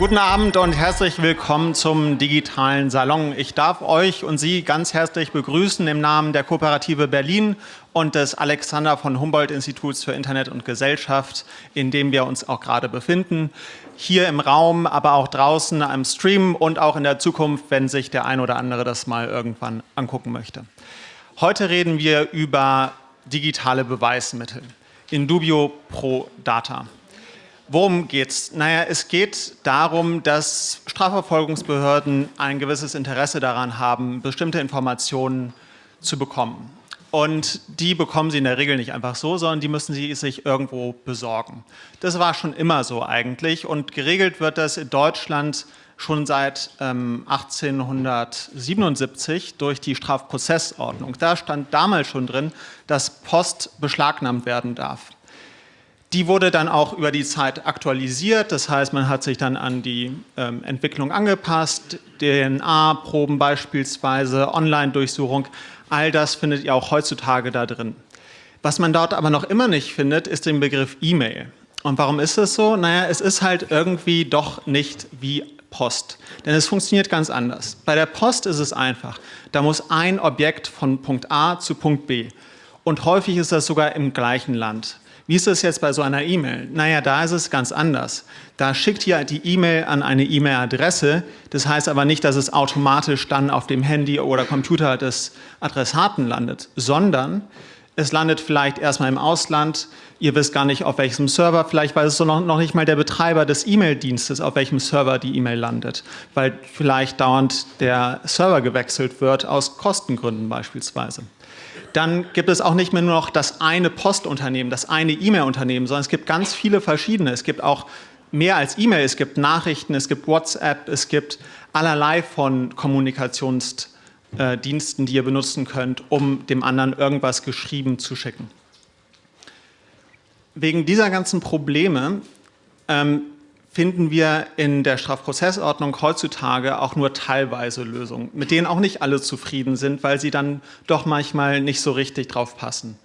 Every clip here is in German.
Guten Abend und herzlich willkommen zum digitalen Salon. Ich darf euch und Sie ganz herzlich begrüßen im Namen der Kooperative Berlin und des Alexander von Humboldt Instituts für Internet und Gesellschaft, in dem wir uns auch gerade befinden. Hier im Raum, aber auch draußen am Stream und auch in der Zukunft, wenn sich der ein oder andere das mal irgendwann angucken möchte. Heute reden wir über digitale Beweismittel. In dubio pro data. Worum geht's? Naja, es geht darum, dass Strafverfolgungsbehörden ein gewisses Interesse daran haben, bestimmte Informationen zu bekommen. Und die bekommen sie in der Regel nicht einfach so, sondern die müssen sie sich irgendwo besorgen. Das war schon immer so eigentlich und geregelt wird das in Deutschland schon seit ähm, 1877 durch die Strafprozessordnung. Da stand damals schon drin, dass Post beschlagnahmt werden darf. Die wurde dann auch über die Zeit aktualisiert, das heißt, man hat sich dann an die ähm, Entwicklung angepasst, DNA-Proben beispielsweise, Online-Durchsuchung, all das findet ihr auch heutzutage da drin. Was man dort aber noch immer nicht findet, ist den Begriff E-Mail. Und warum ist es so? Naja, es ist halt irgendwie doch nicht wie Post, denn es funktioniert ganz anders. Bei der Post ist es einfach, da muss ein Objekt von Punkt A zu Punkt B und häufig ist das sogar im gleichen Land. Wie ist das jetzt bei so einer E-Mail? Naja, da ist es ganz anders. Da schickt ihr die E-Mail an eine E-Mail-Adresse. Das heißt aber nicht, dass es automatisch dann auf dem Handy oder Computer des Adressaten landet, sondern es landet vielleicht erstmal im Ausland. Ihr wisst gar nicht, auf welchem Server, vielleicht weiß es noch nicht mal der Betreiber des E-Mail-Dienstes, auf welchem Server die E-Mail landet, weil vielleicht dauernd der Server gewechselt wird, aus Kostengründen beispielsweise dann gibt es auch nicht mehr nur noch das eine Postunternehmen, das eine E-Mail-Unternehmen, sondern es gibt ganz viele verschiedene. Es gibt auch mehr als E-Mail, es gibt Nachrichten, es gibt WhatsApp, es gibt allerlei von Kommunikationsdiensten, die ihr benutzen könnt, um dem anderen irgendwas geschrieben zu schicken. Wegen dieser ganzen Probleme ähm, finden wir in der Strafprozessordnung heutzutage auch nur teilweise Lösungen, mit denen auch nicht alle zufrieden sind, weil sie dann doch manchmal nicht so richtig drauf passen.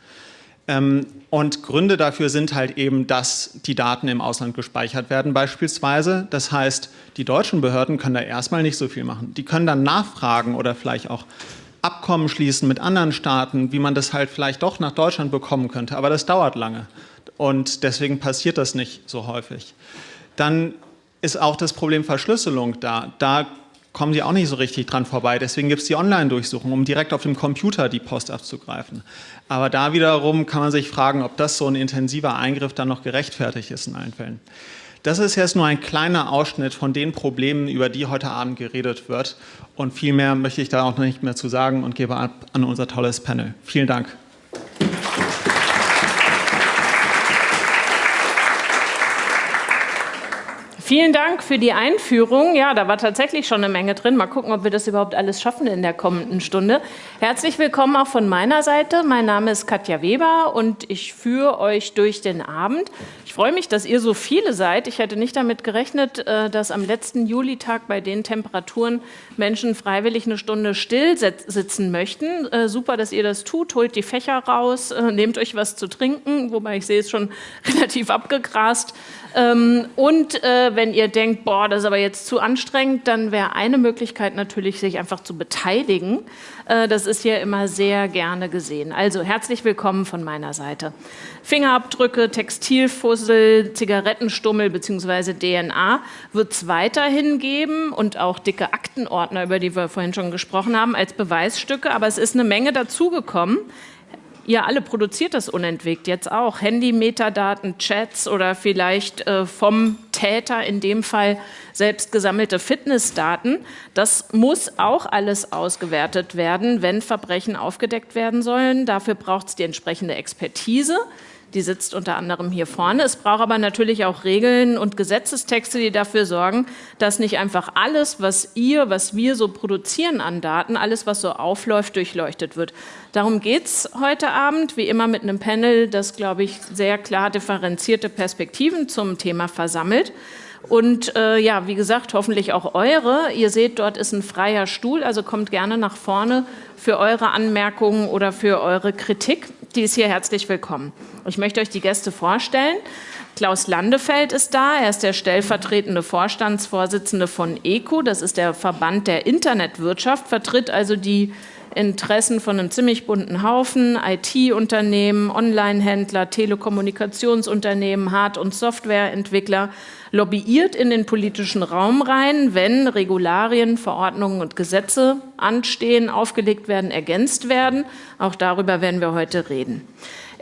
Ähm, und Gründe dafür sind halt eben, dass die Daten im Ausland gespeichert werden beispielsweise. Das heißt, die deutschen Behörden können da erstmal nicht so viel machen. Die können dann nachfragen oder vielleicht auch Abkommen schließen mit anderen Staaten, wie man das halt vielleicht doch nach Deutschland bekommen könnte. Aber das dauert lange und deswegen passiert das nicht so häufig. Dann ist auch das Problem Verschlüsselung da. Da kommen die auch nicht so richtig dran vorbei. Deswegen gibt es die Online-Durchsuchung, um direkt auf dem Computer die Post abzugreifen. Aber da wiederum kann man sich fragen, ob das so ein intensiver Eingriff dann noch gerechtfertigt ist in allen Fällen. Das ist jetzt nur ein kleiner Ausschnitt von den Problemen, über die heute Abend geredet wird. Und viel mehr möchte ich da auch noch nicht mehr zu sagen und gebe ab an unser tolles Panel. Vielen Dank. Vielen Dank für die Einführung. Ja, da war tatsächlich schon eine Menge drin. Mal gucken, ob wir das überhaupt alles schaffen in der kommenden Stunde. Herzlich willkommen auch von meiner Seite. Mein Name ist Katja Weber und ich führe euch durch den Abend. Ich freue mich, dass ihr so viele seid. Ich hätte nicht damit gerechnet, äh, dass am letzten Julitag bei den Temperaturen Menschen freiwillig eine Stunde still sitzen möchten. Äh, super, dass ihr das tut. Holt die Fächer raus, äh, nehmt euch was zu trinken, wobei ich sehe es schon relativ abgegrast. Ähm, und äh, wenn ihr denkt, boah, das ist aber jetzt zu anstrengend, dann wäre eine Möglichkeit natürlich, sich einfach zu beteiligen. Äh, das ist hier immer sehr gerne gesehen. Also herzlich willkommen von meiner Seite. Fingerabdrücke, Textilfussel, Zigarettenstummel bzw. DNA wird es weiterhin geben und auch dicke Aktenordner, über die wir vorhin schon gesprochen haben, als Beweisstücke. Aber es ist eine Menge dazugekommen. Ihr alle produziert das unentwegt jetzt auch. Handy-Metadaten, Chats oder vielleicht äh, vom Täter in dem Fall selbst gesammelte Fitnessdaten. Das muss auch alles ausgewertet werden, wenn Verbrechen aufgedeckt werden sollen. Dafür braucht es die entsprechende Expertise. Die sitzt unter anderem hier vorne. Es braucht aber natürlich auch Regeln und Gesetzestexte, die dafür sorgen, dass nicht einfach alles, was ihr, was wir so produzieren an Daten, alles, was so aufläuft, durchleuchtet wird. Darum geht es heute Abend, wie immer mit einem Panel, das, glaube ich, sehr klar differenzierte Perspektiven zum Thema versammelt. Und äh, ja, wie gesagt, hoffentlich auch eure. Ihr seht, dort ist ein freier Stuhl, also kommt gerne nach vorne für eure Anmerkungen oder für eure Kritik. Die ist hier herzlich willkommen. Ich möchte euch die Gäste vorstellen. Klaus Landefeld ist da, er ist der stellvertretende Vorstandsvorsitzende von ECO, das ist der Verband der Internetwirtschaft, vertritt also die Interessen von einem ziemlich bunten Haufen, IT-Unternehmen, Online-Händler, Telekommunikationsunternehmen, Hard- und Softwareentwickler, lobbyiert in den politischen Raum rein, wenn Regularien, Verordnungen und Gesetze anstehen, aufgelegt werden, ergänzt werden. Auch darüber werden wir heute reden.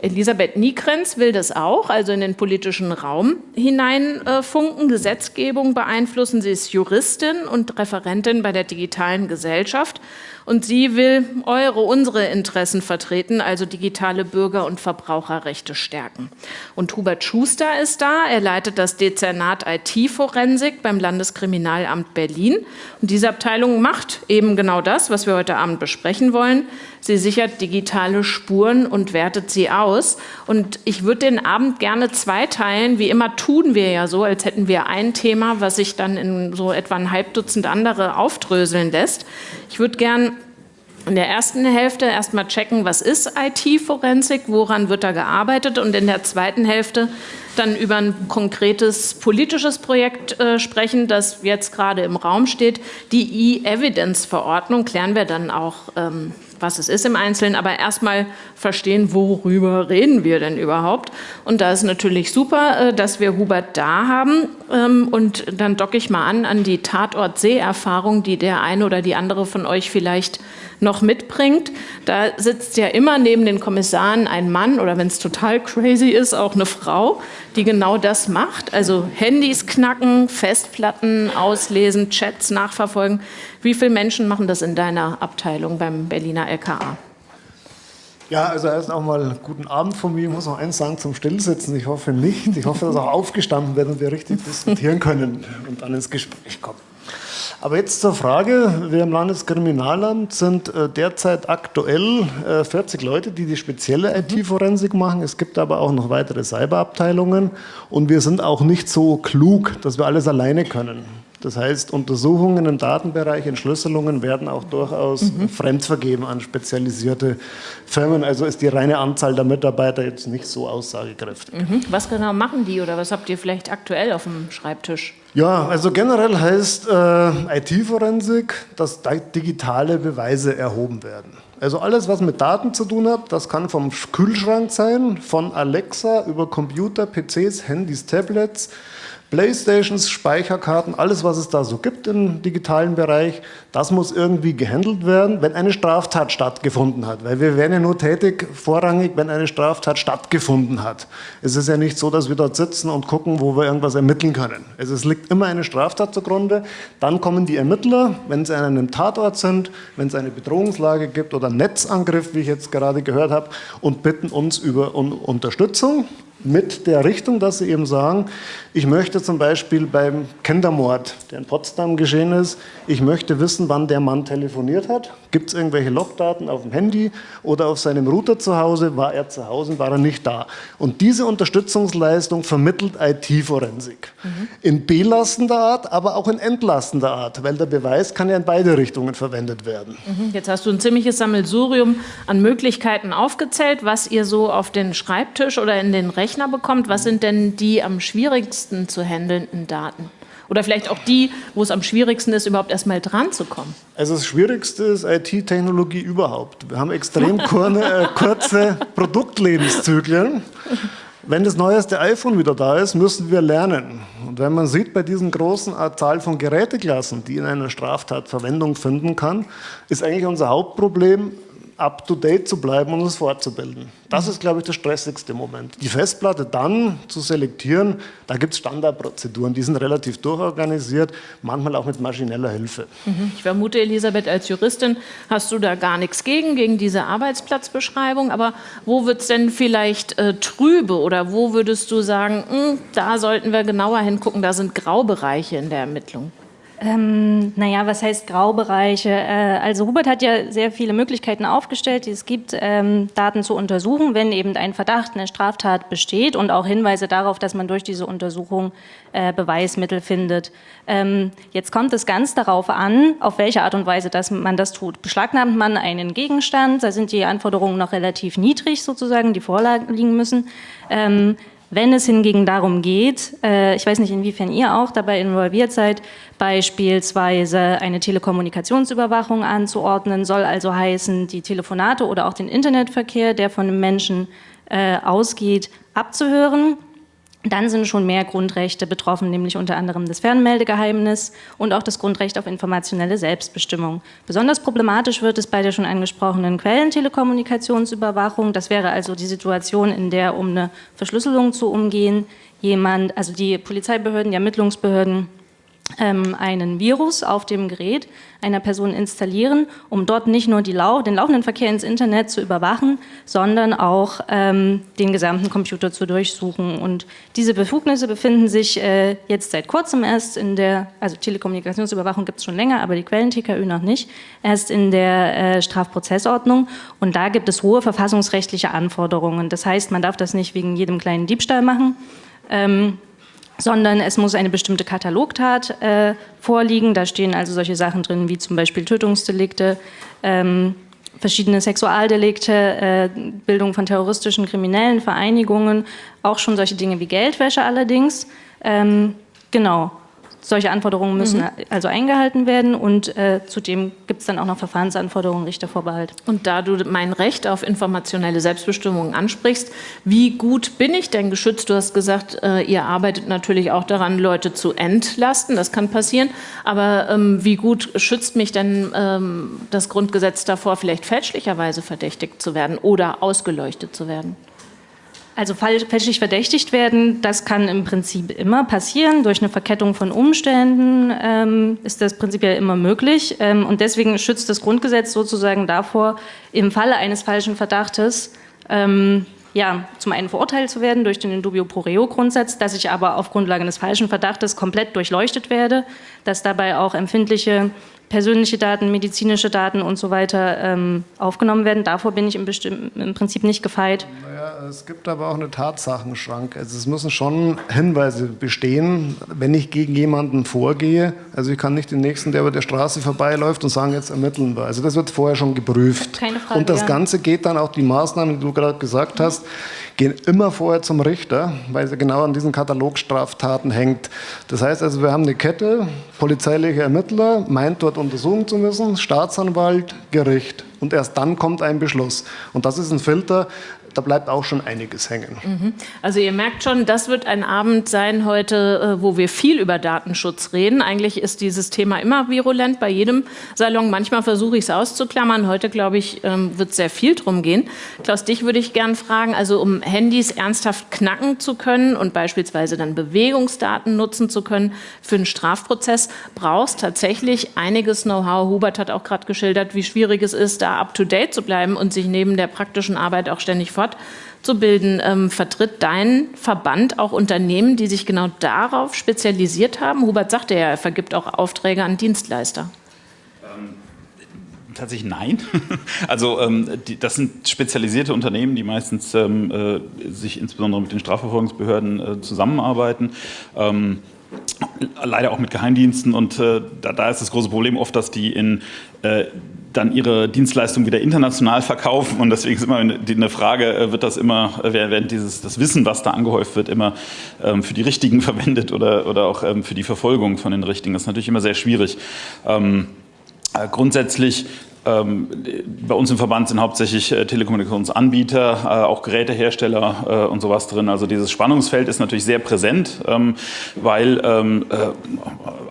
Elisabeth Niekrenz will das auch, also in den politischen Raum hineinfunken, Gesetzgebung beeinflussen. Sie ist Juristin und Referentin bei der digitalen Gesellschaft und sie will eure, unsere Interessen vertreten, also digitale Bürger- und Verbraucherrechte stärken. Und Hubert Schuster ist da. Er leitet das Dezernat IT-Forensik beim Landeskriminalamt Berlin. Und diese Abteilung macht eben genau das, was wir heute Abend besprechen wollen. Sie sichert digitale Spuren und wertet sie aus. Und ich würde den Abend gerne zweiteilen. Wie immer tun wir ja so, als hätten wir ein Thema, was sich dann in so etwa ein Halbdutzend andere aufdröseln lässt. Ich würde gern in der ersten Hälfte erstmal checken, was ist IT-Forensik, woran wird da gearbeitet und in der zweiten Hälfte dann über ein konkretes politisches Projekt äh, sprechen, das jetzt gerade im Raum steht. Die E-Evidence-Verordnung klären wir dann auch, ähm, was es ist im Einzelnen, aber erstmal verstehen, worüber reden wir denn überhaupt. Und da ist natürlich super, äh, dass wir Hubert da haben. Ähm, und dann docke ich mal an an die Tatort-Seherfahrung, die der eine oder die andere von euch vielleicht noch mitbringt. Da sitzt ja immer neben den Kommissaren ein Mann oder wenn es total crazy ist, auch eine Frau, die genau das macht. Also Handys knacken, Festplatten auslesen, Chats nachverfolgen. Wie viele Menschen machen das in deiner Abteilung beim Berliner LKA? Ja, also erst auch mal guten Abend von mir. Ich muss noch eins sagen zum Stillsitzen. Ich hoffe nicht. Ich hoffe, dass auch aufgestanden wird und wir richtig diskutieren können und dann ins Gespräch kommen. Aber jetzt zur Frage. Wir im Landeskriminalamt sind äh, derzeit aktuell 40 äh, Leute, die die spezielle mhm. IT-Forensik machen. Es gibt aber auch noch weitere Cyberabteilungen. Und wir sind auch nicht so klug, dass wir alles alleine können. Das heißt, Untersuchungen im Datenbereich, Entschlüsselungen werden auch durchaus mhm. fremdvergeben an spezialisierte Firmen. Also ist die reine Anzahl der Mitarbeiter jetzt nicht so aussagekräftig. Mhm. Was genau machen die oder was habt ihr vielleicht aktuell auf dem Schreibtisch? Ja, also generell heißt äh, IT-Forensik, dass digitale Beweise erhoben werden. Also alles, was mit Daten zu tun hat, das kann vom Kühlschrank sein, von Alexa über Computer, PCs, Handys, Tablets, Playstations, Speicherkarten, alles, was es da so gibt im digitalen Bereich, das muss irgendwie gehandelt werden, wenn eine Straftat stattgefunden hat. Weil wir werden ja nur tätig vorrangig, wenn eine Straftat stattgefunden hat. Es ist ja nicht so, dass wir dort sitzen und gucken, wo wir irgendwas ermitteln können. Also es liegt immer eine Straftat zugrunde. Dann kommen die Ermittler, wenn sie an einem Tatort sind, wenn es eine Bedrohungslage gibt oder einen Netzangriff, wie ich jetzt gerade gehört habe, und bitten uns über Unterstützung mit der Richtung, dass sie eben sagen, ich möchte zum Beispiel beim Kindermord, der in Potsdam geschehen ist, ich möchte wissen, wann der Mann telefoniert hat. Gibt es irgendwelche Logdaten auf dem Handy oder auf seinem Router zu Hause? War er zu Hause, war er nicht da? Und diese Unterstützungsleistung vermittelt IT-Forensik. Mhm. In belastender Art, aber auch in entlastender Art, weil der Beweis kann ja in beide Richtungen verwendet werden. Mhm. Jetzt hast du ein ziemliches Sammelsurium an Möglichkeiten aufgezählt, was ihr so auf den Schreibtisch oder in den Rechner Rechner bekommt, was sind denn die am schwierigsten zu handelnden Daten? Oder vielleicht auch die, wo es am schwierigsten ist, überhaupt erstmal dran zu kommen? Also das Schwierigste ist IT-Technologie überhaupt. Wir haben extrem äh, kurze Produktlebenszyklen. Wenn das neueste iPhone wieder da ist, müssen wir lernen. Und wenn man sieht, bei diesen großen Zahl von Geräteklassen, die in einer Straftat Verwendung finden kann, ist eigentlich unser Hauptproblem, up-to-date zu bleiben und uns fortzubilden. Das ist, glaube ich, der stressigste Moment. Die Festplatte dann zu selektieren, da gibt es Standardprozeduren, die sind relativ durchorganisiert, manchmal auch mit maschineller Hilfe. Mhm. Ich vermute, Elisabeth, als Juristin hast du da gar nichts gegen, gegen diese Arbeitsplatzbeschreibung, aber wo wird es denn vielleicht äh, trübe oder wo würdest du sagen, mh, hm, da sollten wir genauer hingucken, da sind Graubereiche in der Ermittlung? Ähm, naja, was heißt Graubereiche? Äh, also Hubert hat ja sehr viele Möglichkeiten aufgestellt, die es gibt, ähm, Daten zu untersuchen, wenn eben ein Verdacht, eine Straftat besteht und auch Hinweise darauf, dass man durch diese Untersuchung äh, Beweismittel findet. Ähm, jetzt kommt es ganz darauf an, auf welche Art und Weise dass man das tut. Beschlagnahmt man einen Gegenstand, da sind die Anforderungen noch relativ niedrig sozusagen, die vorliegen müssen. Ähm, Wenn es hingegen darum geht, äh, ich weiß nicht, inwiefern ihr auch dabei involviert seid, beispielsweise eine Telekommunikationsüberwachung anzuordnen, soll also heißen, die Telefonate oder auch den Internetverkehr, der von einem Menschen äh, ausgeht, abzuhören dann sind schon mehr Grundrechte betroffen, nämlich unter anderem das Fernmeldegeheimnis und auch das Grundrecht auf informationelle Selbstbestimmung. Besonders problematisch wird es bei der schon angesprochenen Quellentelekommunikationsüberwachung. Das wäre also die Situation, in der, um eine Verschlüsselung zu umgehen, jemand, also die Polizeibehörden, die Ermittlungsbehörden einen Virus auf dem Gerät einer Person installieren, um dort nicht nur Lau den laufenden Verkehr ins Internet zu überwachen, sondern auch ähm, den gesamten Computer zu durchsuchen. Und diese Befugnisse befinden sich äh, jetzt seit kurzem erst in der, also Telekommunikationsüberwachung gibt es schon länger, aber die Quellen-TKÜ noch nicht, erst in der äh, Strafprozessordnung. Und da gibt es hohe verfassungsrechtliche Anforderungen. Das heißt, man darf das nicht wegen jedem kleinen Diebstahl machen. Ähm, sondern es muss eine bestimmte Katalogtat äh, vorliegen. Da stehen also solche Sachen drin wie zum Beispiel Tötungsdelikte, ähm, verschiedene Sexualdelikte, äh, Bildung von terroristischen kriminellen Vereinigungen, auch schon solche Dinge wie Geldwäsche allerdings. Ähm, genau. Solche Anforderungen müssen mhm. also eingehalten werden und äh, zudem gibt es dann auch noch Verfahrensanforderungen, Richtervorbehalt. Und da du mein Recht auf informationelle Selbstbestimmung ansprichst, wie gut bin ich denn geschützt? Du hast gesagt, äh, ihr arbeitet natürlich auch daran, Leute zu entlasten, das kann passieren, aber ähm, wie gut schützt mich denn ähm, das Grundgesetz davor, vielleicht fälschlicherweise verdächtigt zu werden oder ausgeleuchtet zu werden? Also fälschlich verdächtigt werden, das kann im Prinzip immer passieren. Durch eine Verkettung von Umständen ähm, ist das prinzipiell immer möglich. Ähm, und deswegen schützt das Grundgesetz sozusagen davor, im Falle eines falschen Verdachtes ähm, ja, zum einen verurteilt zu werden durch den Indubio pro reo Grundsatz, dass ich aber auf Grundlage eines falschen Verdachtes komplett durchleuchtet werde, dass dabei auch empfindliche persönliche Daten, medizinische Daten und so weiter ähm, aufgenommen werden. Davor bin ich im, im, Prinzip nicht gefeit. Naja, es gibt aber auch eine Tatsachenschrank. Also es müssen schon Hinweise bestehen, wenn ich gegen jemanden vorgehe. Also ich kann nicht den Nächsten, der über der Straße vorbeiläuft und sagen, jetzt ermitteln wir. Also das wird vorher schon geprüft. Keine Frage, und das ja. Ganze geht dann auch, die Maßnahmen, die du gerade gesagt hast, gehen immer vorher zum Richter, weil sie genau an diesen Katalogstraftaten hängt. Das heißt also, wir haben eine Kette, polizeiliche Ermittler, meint dort untersuchen zu müssen, Staatsanwalt, Gericht. Und erst dann kommt ein Beschluss. Und das ist ein Filter, da bleibt auch schon einiges hängen. Mhm. Also ihr merkt schon, das wird ein Abend sein heute, äh, wo wir viel über Datenschutz reden. Eigentlich ist dieses Thema immer virulent bei jedem Salon. Manchmal versuche ich es auszuklammern. Heute, glaube ich, ähm, wird sehr viel drum gehen. Klaus, dich würde ich gerne fragen, also um Handys ernsthaft knacken zu können und beispielsweise dann Bewegungsdaten nutzen zu können für einen Strafprozess, brauchst tatsächlich einiges Know-how. Hubert hat auch gerade geschildert, wie schwierig es ist, da up-to-date zu bleiben und sich neben der praktischen Arbeit auch ständig fort fortzubilden. Ähm, vertritt dein Verband auch Unternehmen, die sich genau darauf spezialisiert haben? Hubert sagte ja, er vergibt auch Aufträge an Dienstleister. Ähm, tatsächlich nein. Also ähm, die, das sind spezialisierte Unternehmen, die meistens ähm, äh, sich insbesondere mit den Strafverfolgungsbehörden äh, zusammenarbeiten. Leider auch mit Geheimdiensten und äh, da, da, ist das große Problem oft, dass die in äh, dann ihre Dienstleistung wieder international verkaufen. Und deswegen ist immer eine Frage, äh, wird das immer, äh, während dieses, das Wissen, was da angehäuft wird, immer ähm, für die Richtigen verwendet oder, oder auch ähm, für die Verfolgung von den Richtigen. Das ist natürlich immer sehr schwierig. Ähm, äh, grundsätzlich bei uns im Verband sind hauptsächlich äh, Telekommunikationsanbieter, äh, auch Gerätehersteller äh, und sowas drin. Also dieses Spannungsfeld ist natürlich sehr präsent, ähm, weil ähm,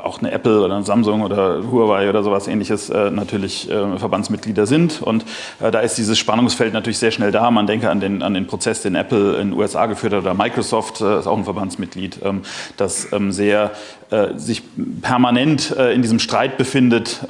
auch eine Apple oder eine Samsung oder Huawei oder sowas ähnliches natürlich Verbandsmitglieder sind. Und da ist dieses Spannungsfeld natürlich sehr schnell da. Man denke an den, an den Prozess, den Apple in den USA geführt hat oder Microsoft ist auch ein Verbandsmitglied, das sehr sich permanent in diesem Streit befindet,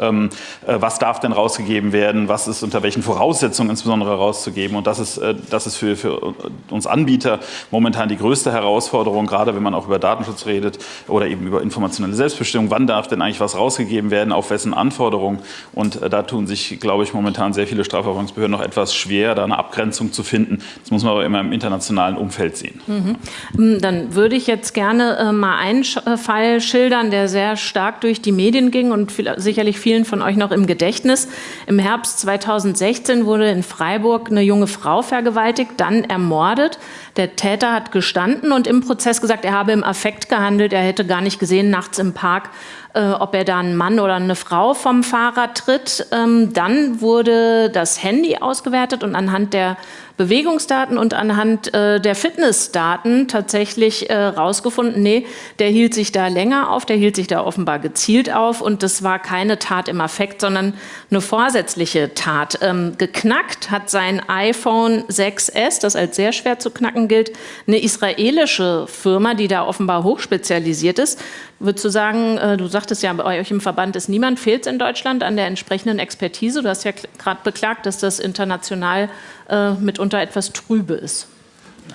was darf denn rausgegeben werden, was ist unter welchen Voraussetzungen insbesondere rauszugeben. Und das ist, äh, das ist für, für uns Anbieter momentan die größte Herausforderung, gerade wenn man auch über Datenschutz redet oder eben über informationelle Selbstbestimmung. Wann darf denn eigentlich was rausgegeben werden, auf wessen Anforderungen? Und äh, da tun sich, glaube ich, momentan sehr viele Strafverfolgungsbehörden noch etwas schwer, da eine Abgrenzung zu finden. Das muss man aber immer im internationalen Umfeld sehen. Mhm. Ähm, dann würde ich jetzt gerne äh, mal einen Fall schildern, der sehr stark durch die Medien ging und sicherlich vielen von euch noch im Gedächtnis. Im Herbst 2016 wurde in Freiburg eine junge Frau vergewaltigt, dann ermordet. Der Täter hat gestanden und im Prozess gesagt, er habe im Affekt gehandelt, er hätte gar nicht gesehen nachts im Park, äh, ob er da einen Mann oder eine Frau vom Fahrrad tritt. Ähm, dann wurde das Handy ausgewertet und anhand der Bewegungsdaten und anhand äh, der Fitnessdaten tatsächlich äh, rausgefunden, nee, der hielt sich da länger auf, der hielt sich da offenbar gezielt auf und das war keine Tat im Affekt, sondern eine vorsätzliche Tat. Ähm, geknackt hat sein iPhone 6S, das als sehr schwer zu knacken gilt, eine israelische Firma, die da offenbar hochspezialisiert ist. Würdest du sagen, äh, du sagtest ja, bei euch im Verband ist niemand, fehlt es in Deutschland an der entsprechenden Expertise? Du hast ja gerade beklagt, dass das international äh, mitunter etwas trübe ist.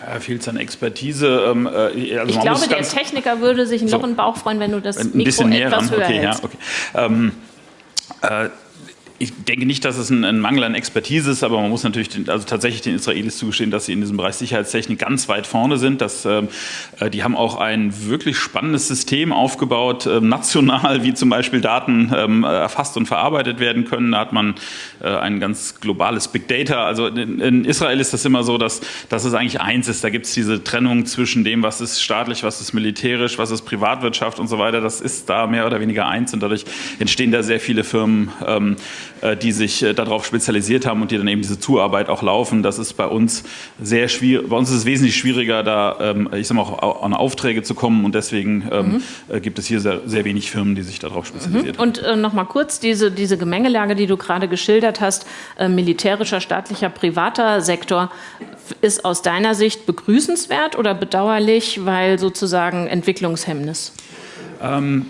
Ja, fehlt es an Expertise. Ähm, äh, also ich glaube, der Techniker würde sich noch so, im Bauch freuen, wenn du das ein Mikro etwas höher okay, hältst. Ja, okay. Ähm, äh, ich denke nicht, dass es ein, ein, Mangel an Expertise ist, aber man muss natürlich den, also tatsächlich den Israelis zugestehen, dass sie in diesem Bereich Sicherheitstechnik ganz weit vorne sind. Dass, ähm, äh, die haben auch ein wirklich spannendes System aufgebaut, äh, national, wie zum Beispiel Daten ähm, erfasst und verarbeitet werden können. Da hat man äh, ein ganz globales Big Data. Also in, in, Israel ist das immer so, dass, dass es eigentlich eins ist. Da gibt es diese Trennung zwischen dem, was ist staatlich, was ist militärisch, was ist Privatwirtschaft und so weiter. Das ist da mehr oder weniger eins und dadurch entstehen da sehr viele Firmen. Ähm, äh, die sich äh, darauf spezialisiert haben und die dann eben diese Zuarbeit auch laufen. Das ist bei uns sehr schwierig. Bei uns ist es wesentlich schwieriger, da, ähm, ich sag mal, auch an Aufträge zu kommen und deswegen ähm, mhm. Äh, gibt es hier sehr, sehr wenig Firmen, die sich darauf spezialisiert mhm. haben. Und äh, noch mal kurz diese, diese Gemengelage, die du gerade geschildert hast, äh, militärischer, staatlicher, privater Sektor, ist aus deiner Sicht begrüßenswert oder bedauerlich, weil sozusagen Entwicklungshemmnis? Ähm,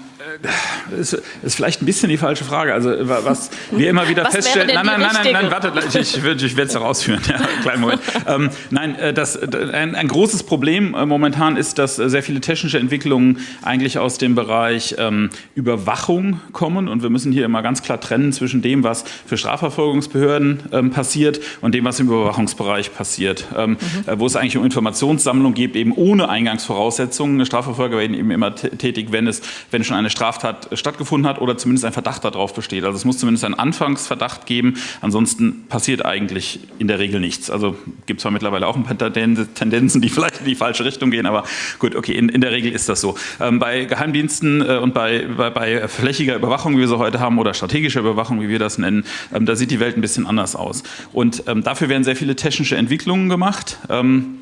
das ist vielleicht ein bisschen die falsche Frage. Also was wir immer wieder was feststellen. Nein, nein, nein, nein, nein, warte, ich, ich, ich werde es herausführen. Ja, kleinen Moment. Ähm, nein, äh, das, ein, ein, großes Problem äh, momentan ist, dass sehr viele technische Entwicklungen eigentlich aus dem Bereich ähm, Überwachung kommen. Und wir müssen hier immer ganz klar trennen zwischen dem, was für Strafverfolgungsbehörden ähm, passiert und dem, was im Überwachungsbereich passiert. Ähm, mhm. äh, wo es eigentlich um Informationssammlung geht, eben ohne Eingangsvoraussetzungen. Strafverfolger werden eben immer tätig, wenn es, wenn schon eine Straftat stattgefunden hat oder zumindest ein Verdacht darauf besteht. Also es muss zumindest einen Anfangsverdacht geben, ansonsten passiert eigentlich in der Regel nichts. Also gibt zwar mittlerweile auch ein paar Tendenzen, die vielleicht in die falsche Richtung gehen, aber gut, okay, in, in der Regel ist das so. Ähm, bei Geheimdiensten äh, und bei, bei, bei, flächiger Überwachung, wie wir sie heute haben, oder strategischer Überwachung, wie wir das nennen, ähm, da sieht die Welt ein bisschen anders aus. Und ähm, dafür werden sehr viele technische Entwicklungen gemacht. Ähm,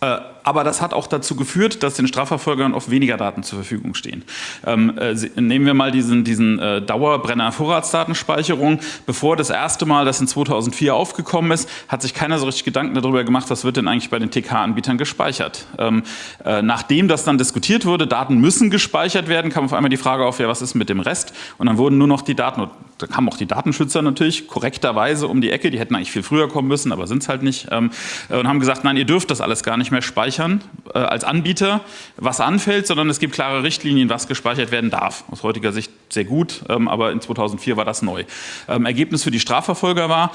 äh, aber das hat auch dazu geführt, dass den Strafverfolgern oft weniger Daten zur Verfügung stehen. Ähm, äh, nehmen wir mal diesen, diesen äh, Dauerbrenner-Vorratsdatenspeicherung. Bevor das erste Mal das in 2004 aufgekommen ist, hat sich keiner so richtig Gedanken darüber gemacht, was wird denn eigentlich bei den TK-Anbietern gespeichert. Ähm, äh, nachdem das dann diskutiert wurde, Daten müssen gespeichert werden, kam auf einmal die Frage auf, ja, was ist mit dem Rest? Und dann wurden nur noch die Daten, da kamen auch die Datenschützer natürlich korrekterweise um die Ecke, die hätten eigentlich viel früher kommen müssen, aber sind es halt nicht, ähm, und haben gesagt, nein, ihr dürft das alles gar nicht mehr speichern speichern äh, als Anbieter, was anfällt, sondern es gibt klare Richtlinien, was gespeichert werden darf. Aus heutiger Sicht sehr gut, ähm, aber in 2004 war das neu. Ähm, Ergebnis für die Strafverfolger war,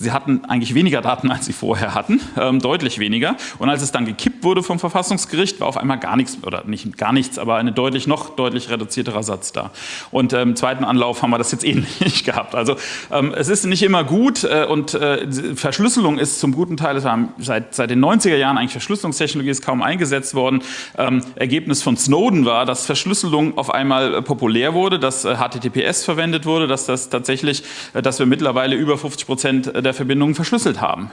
Sie hatten eigentlich weniger Daten, als sie vorher hatten, ähm, deutlich weniger. Und als es dann gekippt wurde vom Verfassungsgericht, war auf einmal gar nichts, oder nicht gar nichts, aber ein deutlich noch deutlich reduzierterer Satz da. Und ähm, im zweiten Anlauf haben wir das jetzt ähnlich gehabt. Also ähm, es ist nicht immer gut äh, und äh, Verschlüsselung ist zum guten Teil, seit, seit den 90er Jahren eigentlich Verschlüsselungstechnologie ist kaum eingesetzt worden. Ähm, Ergebnis von Snowden war, dass Verschlüsselung auf einmal äh, populär wurde, dass äh, HTTPS verwendet wurde, dass das tatsächlich, äh, dass wir mittlerweile über 50 Prozent der der Verbindungen verschlüsselt haben.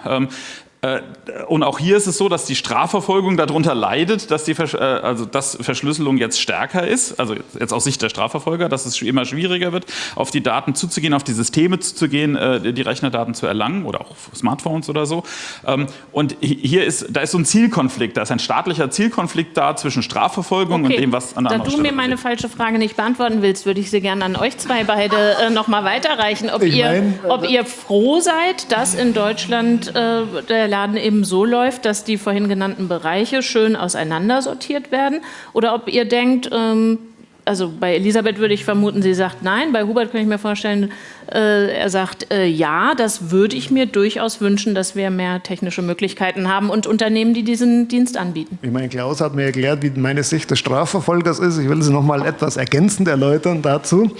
Äh, und auch hier ist es so, dass die Strafverfolgung darunter leidet, dass die Versch äh, also dass Verschlüsselung jetzt stärker ist, also jetzt aus Sicht der Strafverfolger, dass es immer schwieriger wird, auf die Daten zuzugehen, auf die Systeme zuzugehen, äh, die Rechnerdaten zu erlangen oder auch Smartphones oder so. Ähm, und hier ist, da ist so ein Zielkonflikt, da ist ein staatlicher Zielkonflikt da zwischen Strafverfolgung okay. und dem, was an der Da du mir meine falsche Frage nicht beantworten willst, würde ich sie gerne an euch zwei beide äh, noch mal weiterreichen, ob, ihr, mein, ob ihr froh seid, dass in Deutschland äh, der Laden eben so läuft, dass die vorhin genannten Bereiche schön auseinandersortiert werden? Oder ob ihr denkt, ähm, also bei Elisabeth würde ich vermuten, sie sagt nein. Bei Hubert kann ich mir vorstellen, äh, er sagt äh, ja, das würde ich mir durchaus wünschen, dass wir mehr technische Möglichkeiten haben und Unternehmen, die diesen Dienst anbieten. Ich meine, Klaus hat mir erklärt, wie meine Sicht des Strafverfolgers ist. Ich will sie noch mal etwas ergänzend erläutern dazu.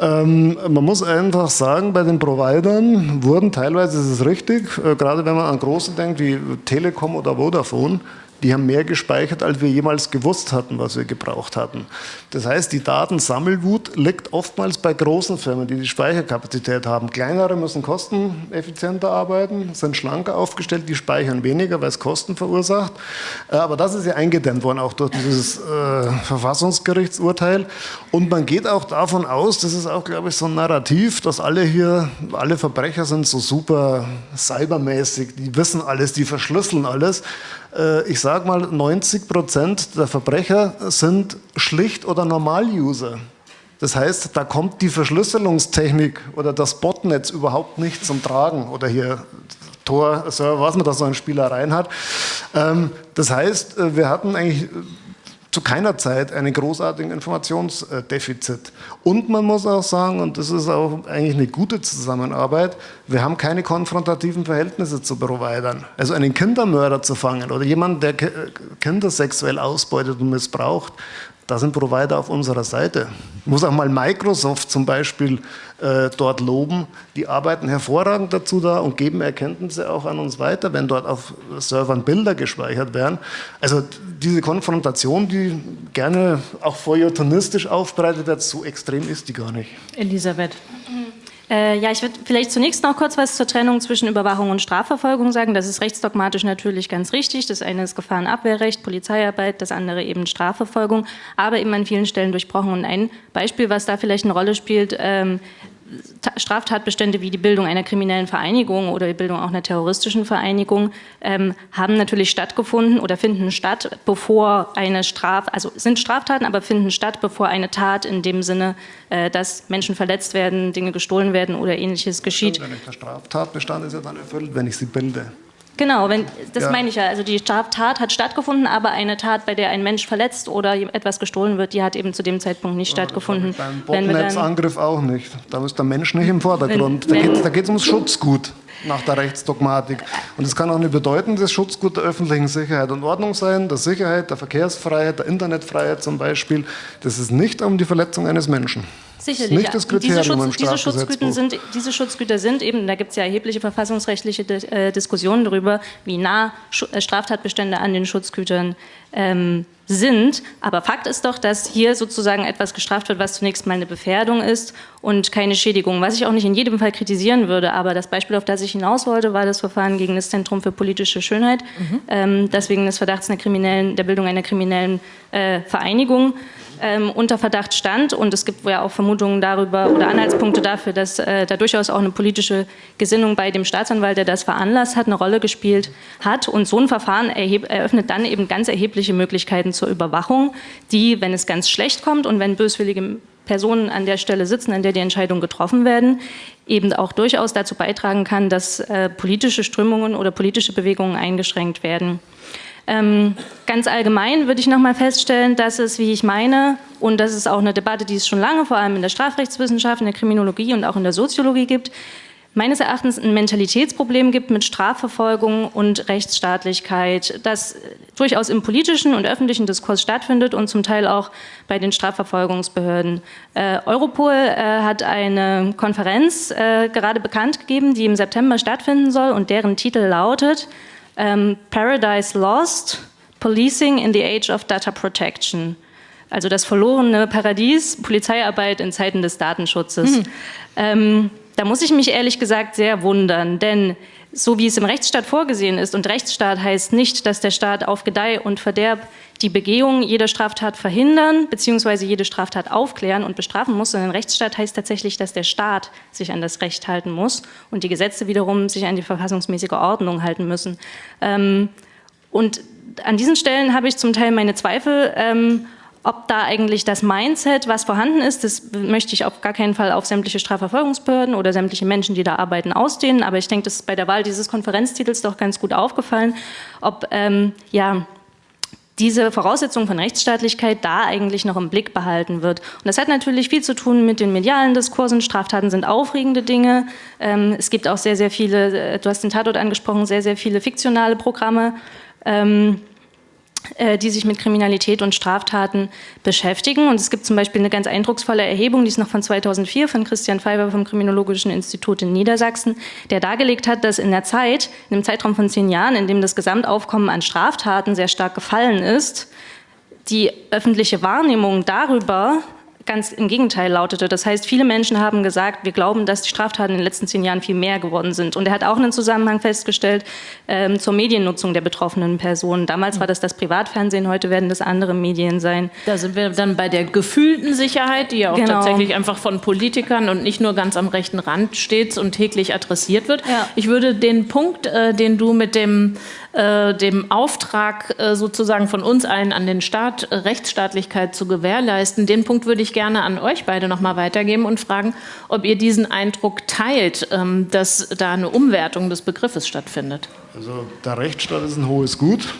Ähm, man muss einfach sagen, bei den Providern wurden teilweise, ist es richtig, äh, gerade wenn man an große denkt, wie Telekom oder Vodafone, die haben mehr gespeichert, als wir jemals gewusst hatten, was wir gebraucht hatten. Das heißt, die Datensammelwut liegt oftmals bei großen Firmen, die die Speicherkapazität haben. Kleinere müssen kosteneffizienter arbeiten, sind schlanker aufgestellt, die speichern weniger, weil es Kosten verursacht. Äh, aber das ist ja eingedämmt worden, auch durch dieses äh, Verfassungsgerichtsurteil. Und man geht auch davon aus, das ist auch, glaube ich, so ein Narrativ, dass alle hier, alle Verbrecher sind so super cybermäßig, die wissen alles, die verschlüsseln alles. Äh, ich sage mal, 90 Prozent der Verbrecher sind Schlicht- oder Normal-User. Das heißt, da kommt die Verschlüsselungstechnik oder das Botnetz überhaupt nicht zum Tragen oder hier Tor, Server, was man da so an Spielereien hat. Ähm, das heißt, äh, wir hatten eigentlich zu keiner Zeit einen großartigen Informationsdefizit. Und man muss auch sagen, und das ist auch eigentlich eine gute Zusammenarbeit, wir haben keine konfrontativen Verhältnisse zu Providern. Also einen Kindermörder zu fangen oder jemanden, der Kinder sexuell ausbeutet und missbraucht, da sind Provider auf unserer Seite. Ich muss auch mal Microsoft zum Beispiel äh, dort loben. Die arbeiten hervorragend dazu da und geben Erkenntnisse auch an uns weiter, wenn dort auf Servern Bilder gespeichert werden. Also diese Konfrontation, die gerne auch feuilletonistisch aufbereitet wird, so extrem ist die gar nicht. Elisabeth. Äh, ja, ich würde vielleicht zunächst noch kurz was zur Trennung zwischen Überwachung und Strafverfolgung sagen. Das ist rechtsdogmatisch natürlich ganz richtig. Das eine ist Gefahrenabwehrrecht, Polizeiarbeit, das andere eben Strafverfolgung, aber eben an vielen Stellen durchbrochen. Und ein Beispiel, was da vielleicht eine Rolle spielt, ähm, Straftatbestände wie die Bildung einer kriminellen Vereinigung oder die Bildung auch einer terroristischen Vereinigung ähm, haben natürlich stattgefunden oder finden statt, bevor eine Straf, also sind Straftaten, aber finden statt, bevor eine Tat in dem Sinne, äh, dass Menschen verletzt werden, Dinge gestohlen werden oder ähnliches geschieht. Wenn der Straftatbestand ist ja dann erfüllt, wenn ich sie bilde. Genau, wenn, das ja. meine ich ja. Also die Tat hat stattgefunden, aber eine Tat, bei der ein Mensch verletzt oder etwas gestohlen wird, die hat eben zu dem Zeitpunkt nicht ja, stattgefunden. Beim Botnetzangriff auch nicht. Da ist der Mensch nicht im Vordergrund. Wenn, da geht es ums Schutzgut nach der Rechtsdogmatik. Und es kann auch ein bedeutendes Schutzgut der öffentlichen Sicherheit und Ordnung sein, der Sicherheit, der Verkehrsfreiheit, der Internetfreiheit zum Beispiel. Das ist nicht um die Verletzung eines Menschen. Sicherlich. Nicht das Kriterium diese, Schutz, diese, Schutzgüter sind, diese Schutzgüter sind eben, da gibt es ja erhebliche verfassungsrechtliche äh, Diskussionen darüber, wie nah äh, Straftatbestände an den Schutzgütern ähm, sind. Aber Fakt ist doch, dass hier sozusagen etwas gestraft wird, was zunächst mal eine Befährdung ist und keine Schädigung. Was ich auch nicht in jedem Fall kritisieren würde, aber das Beispiel, auf das ich hinaus wollte, war das Verfahren gegen das Zentrum für politische Schönheit, mhm. ähm, das wegen des Verdachts einer kriminellen, der Bildung einer kriminellen äh, Vereinigung ähm, unter Verdacht stand. Und es gibt ja auch Vermutungen darüber oder Anhaltspunkte dafür, dass äh, da durchaus auch eine politische Gesinnung bei dem Staatsanwalt, der das veranlasst hat, eine Rolle gespielt hat. Und so ein Verfahren eröffnet dann eben ganz erhebliche Möglichkeiten zur Überwachung, die, wenn es ganz schlecht kommt und wenn böswillige Personen an der Stelle sitzen, an der die Entscheidungen getroffen werden, eben auch durchaus dazu beitragen kann, dass äh, politische Strömungen oder politische Bewegungen eingeschränkt werden. Ähm, ganz allgemein würde ich noch mal feststellen, dass es, wie ich meine, und das ist auch eine Debatte, die es schon lange vor allem in der Strafrechtswissenschaft, in der Kriminologie und auch in der Soziologie gibt, meines Erachtens ein Mentalitätsproblem gibt mit Strafverfolgung und Rechtsstaatlichkeit, das durchaus im politischen und öffentlichen Diskurs stattfindet und zum Teil auch bei den Strafverfolgungsbehörden. Äh, Europol äh, hat eine Konferenz äh, gerade bekannt gegeben, die im September stattfinden soll und deren Titel lautet ähm, Paradise Lost, Policing in the Age of Data Protection. Also das verlorene Paradies, Polizeiarbeit in Zeiten des Datenschutzes. Mhm. Ähm, da muss ich mich ehrlich gesagt sehr wundern, denn so wie es im Rechtsstaat vorgesehen ist, und Rechtsstaat heißt nicht, dass der Staat auf Gedeih und Verderb die Begehung jeder Straftat verhindern bzw. jede Straftat aufklären und bestrafen muss, sondern Rechtsstaat heißt tatsächlich, dass der Staat sich an das Recht halten muss und die Gesetze wiederum sich an die verfassungsmäßige Ordnung halten müssen. Ähm, und an diesen Stellen habe ich zum Teil meine Zweifel, ähm, ob da eigentlich das Mindset, was vorhanden ist, das möchte ich auf gar keinen Fall auf sämtliche Strafverfolgungsbehörden oder sämtliche Menschen, die da arbeiten, ausdehnen. Aber ich denke, das ist bei der Wahl dieses Konferenztitels doch ganz gut aufgefallen, ob ähm, ja, diese Voraussetzung von Rechtsstaatlichkeit da eigentlich noch im Blick behalten wird. Und das hat natürlich viel zu tun mit den medialen Diskursen. Straftaten sind aufregende Dinge. Ähm, es gibt auch sehr, sehr viele, äh, du hast den Tatort angesprochen, sehr, sehr viele fiktionale Programme. Äh, die sich mit Kriminalität und Straftaten beschäftigen. Und es gibt zum Beispiel eine ganz eindrucksvolle Erhebung, die ist noch von 2004 von Christian Feiber vom Kriminologischen Institut in Niedersachsen, der dargelegt hat, dass in der Zeit, in einem Zeitraum von zehn Jahren, in dem das Gesamtaufkommen an Straftaten sehr stark gefallen ist, die öffentliche Wahrnehmung darüber, ganz im Gegenteil lautete. Das heißt, viele Menschen haben gesagt, wir glauben, dass die Straftaten in den letzten zehn Jahren viel mehr geworden sind. Und er hat auch einen Zusammenhang festgestellt ähm, zur Mediennutzung der betroffenen Personen. Damals war das das Privatfernsehen, heute werden das andere Medien sein. Da sind wir dann bei der gefühlten Sicherheit, die ja auch genau. tatsächlich einfach von Politikern und nicht nur ganz am rechten Rand steht und täglich adressiert wird. Ja. Ich würde den Punkt, äh, den du mit dem äh, dem Auftrag äh, sozusagen von uns allen an den Staat, Rechtsstaatlichkeit zu gewährleisten. Den Punkt würde ich gerne an euch beide noch mal weitergeben und fragen, ob ihr diesen Eindruck teilt, ähm, dass da eine Umwertung des Begriffes stattfindet. Also der Rechtsstaat ist ein hohes Gut.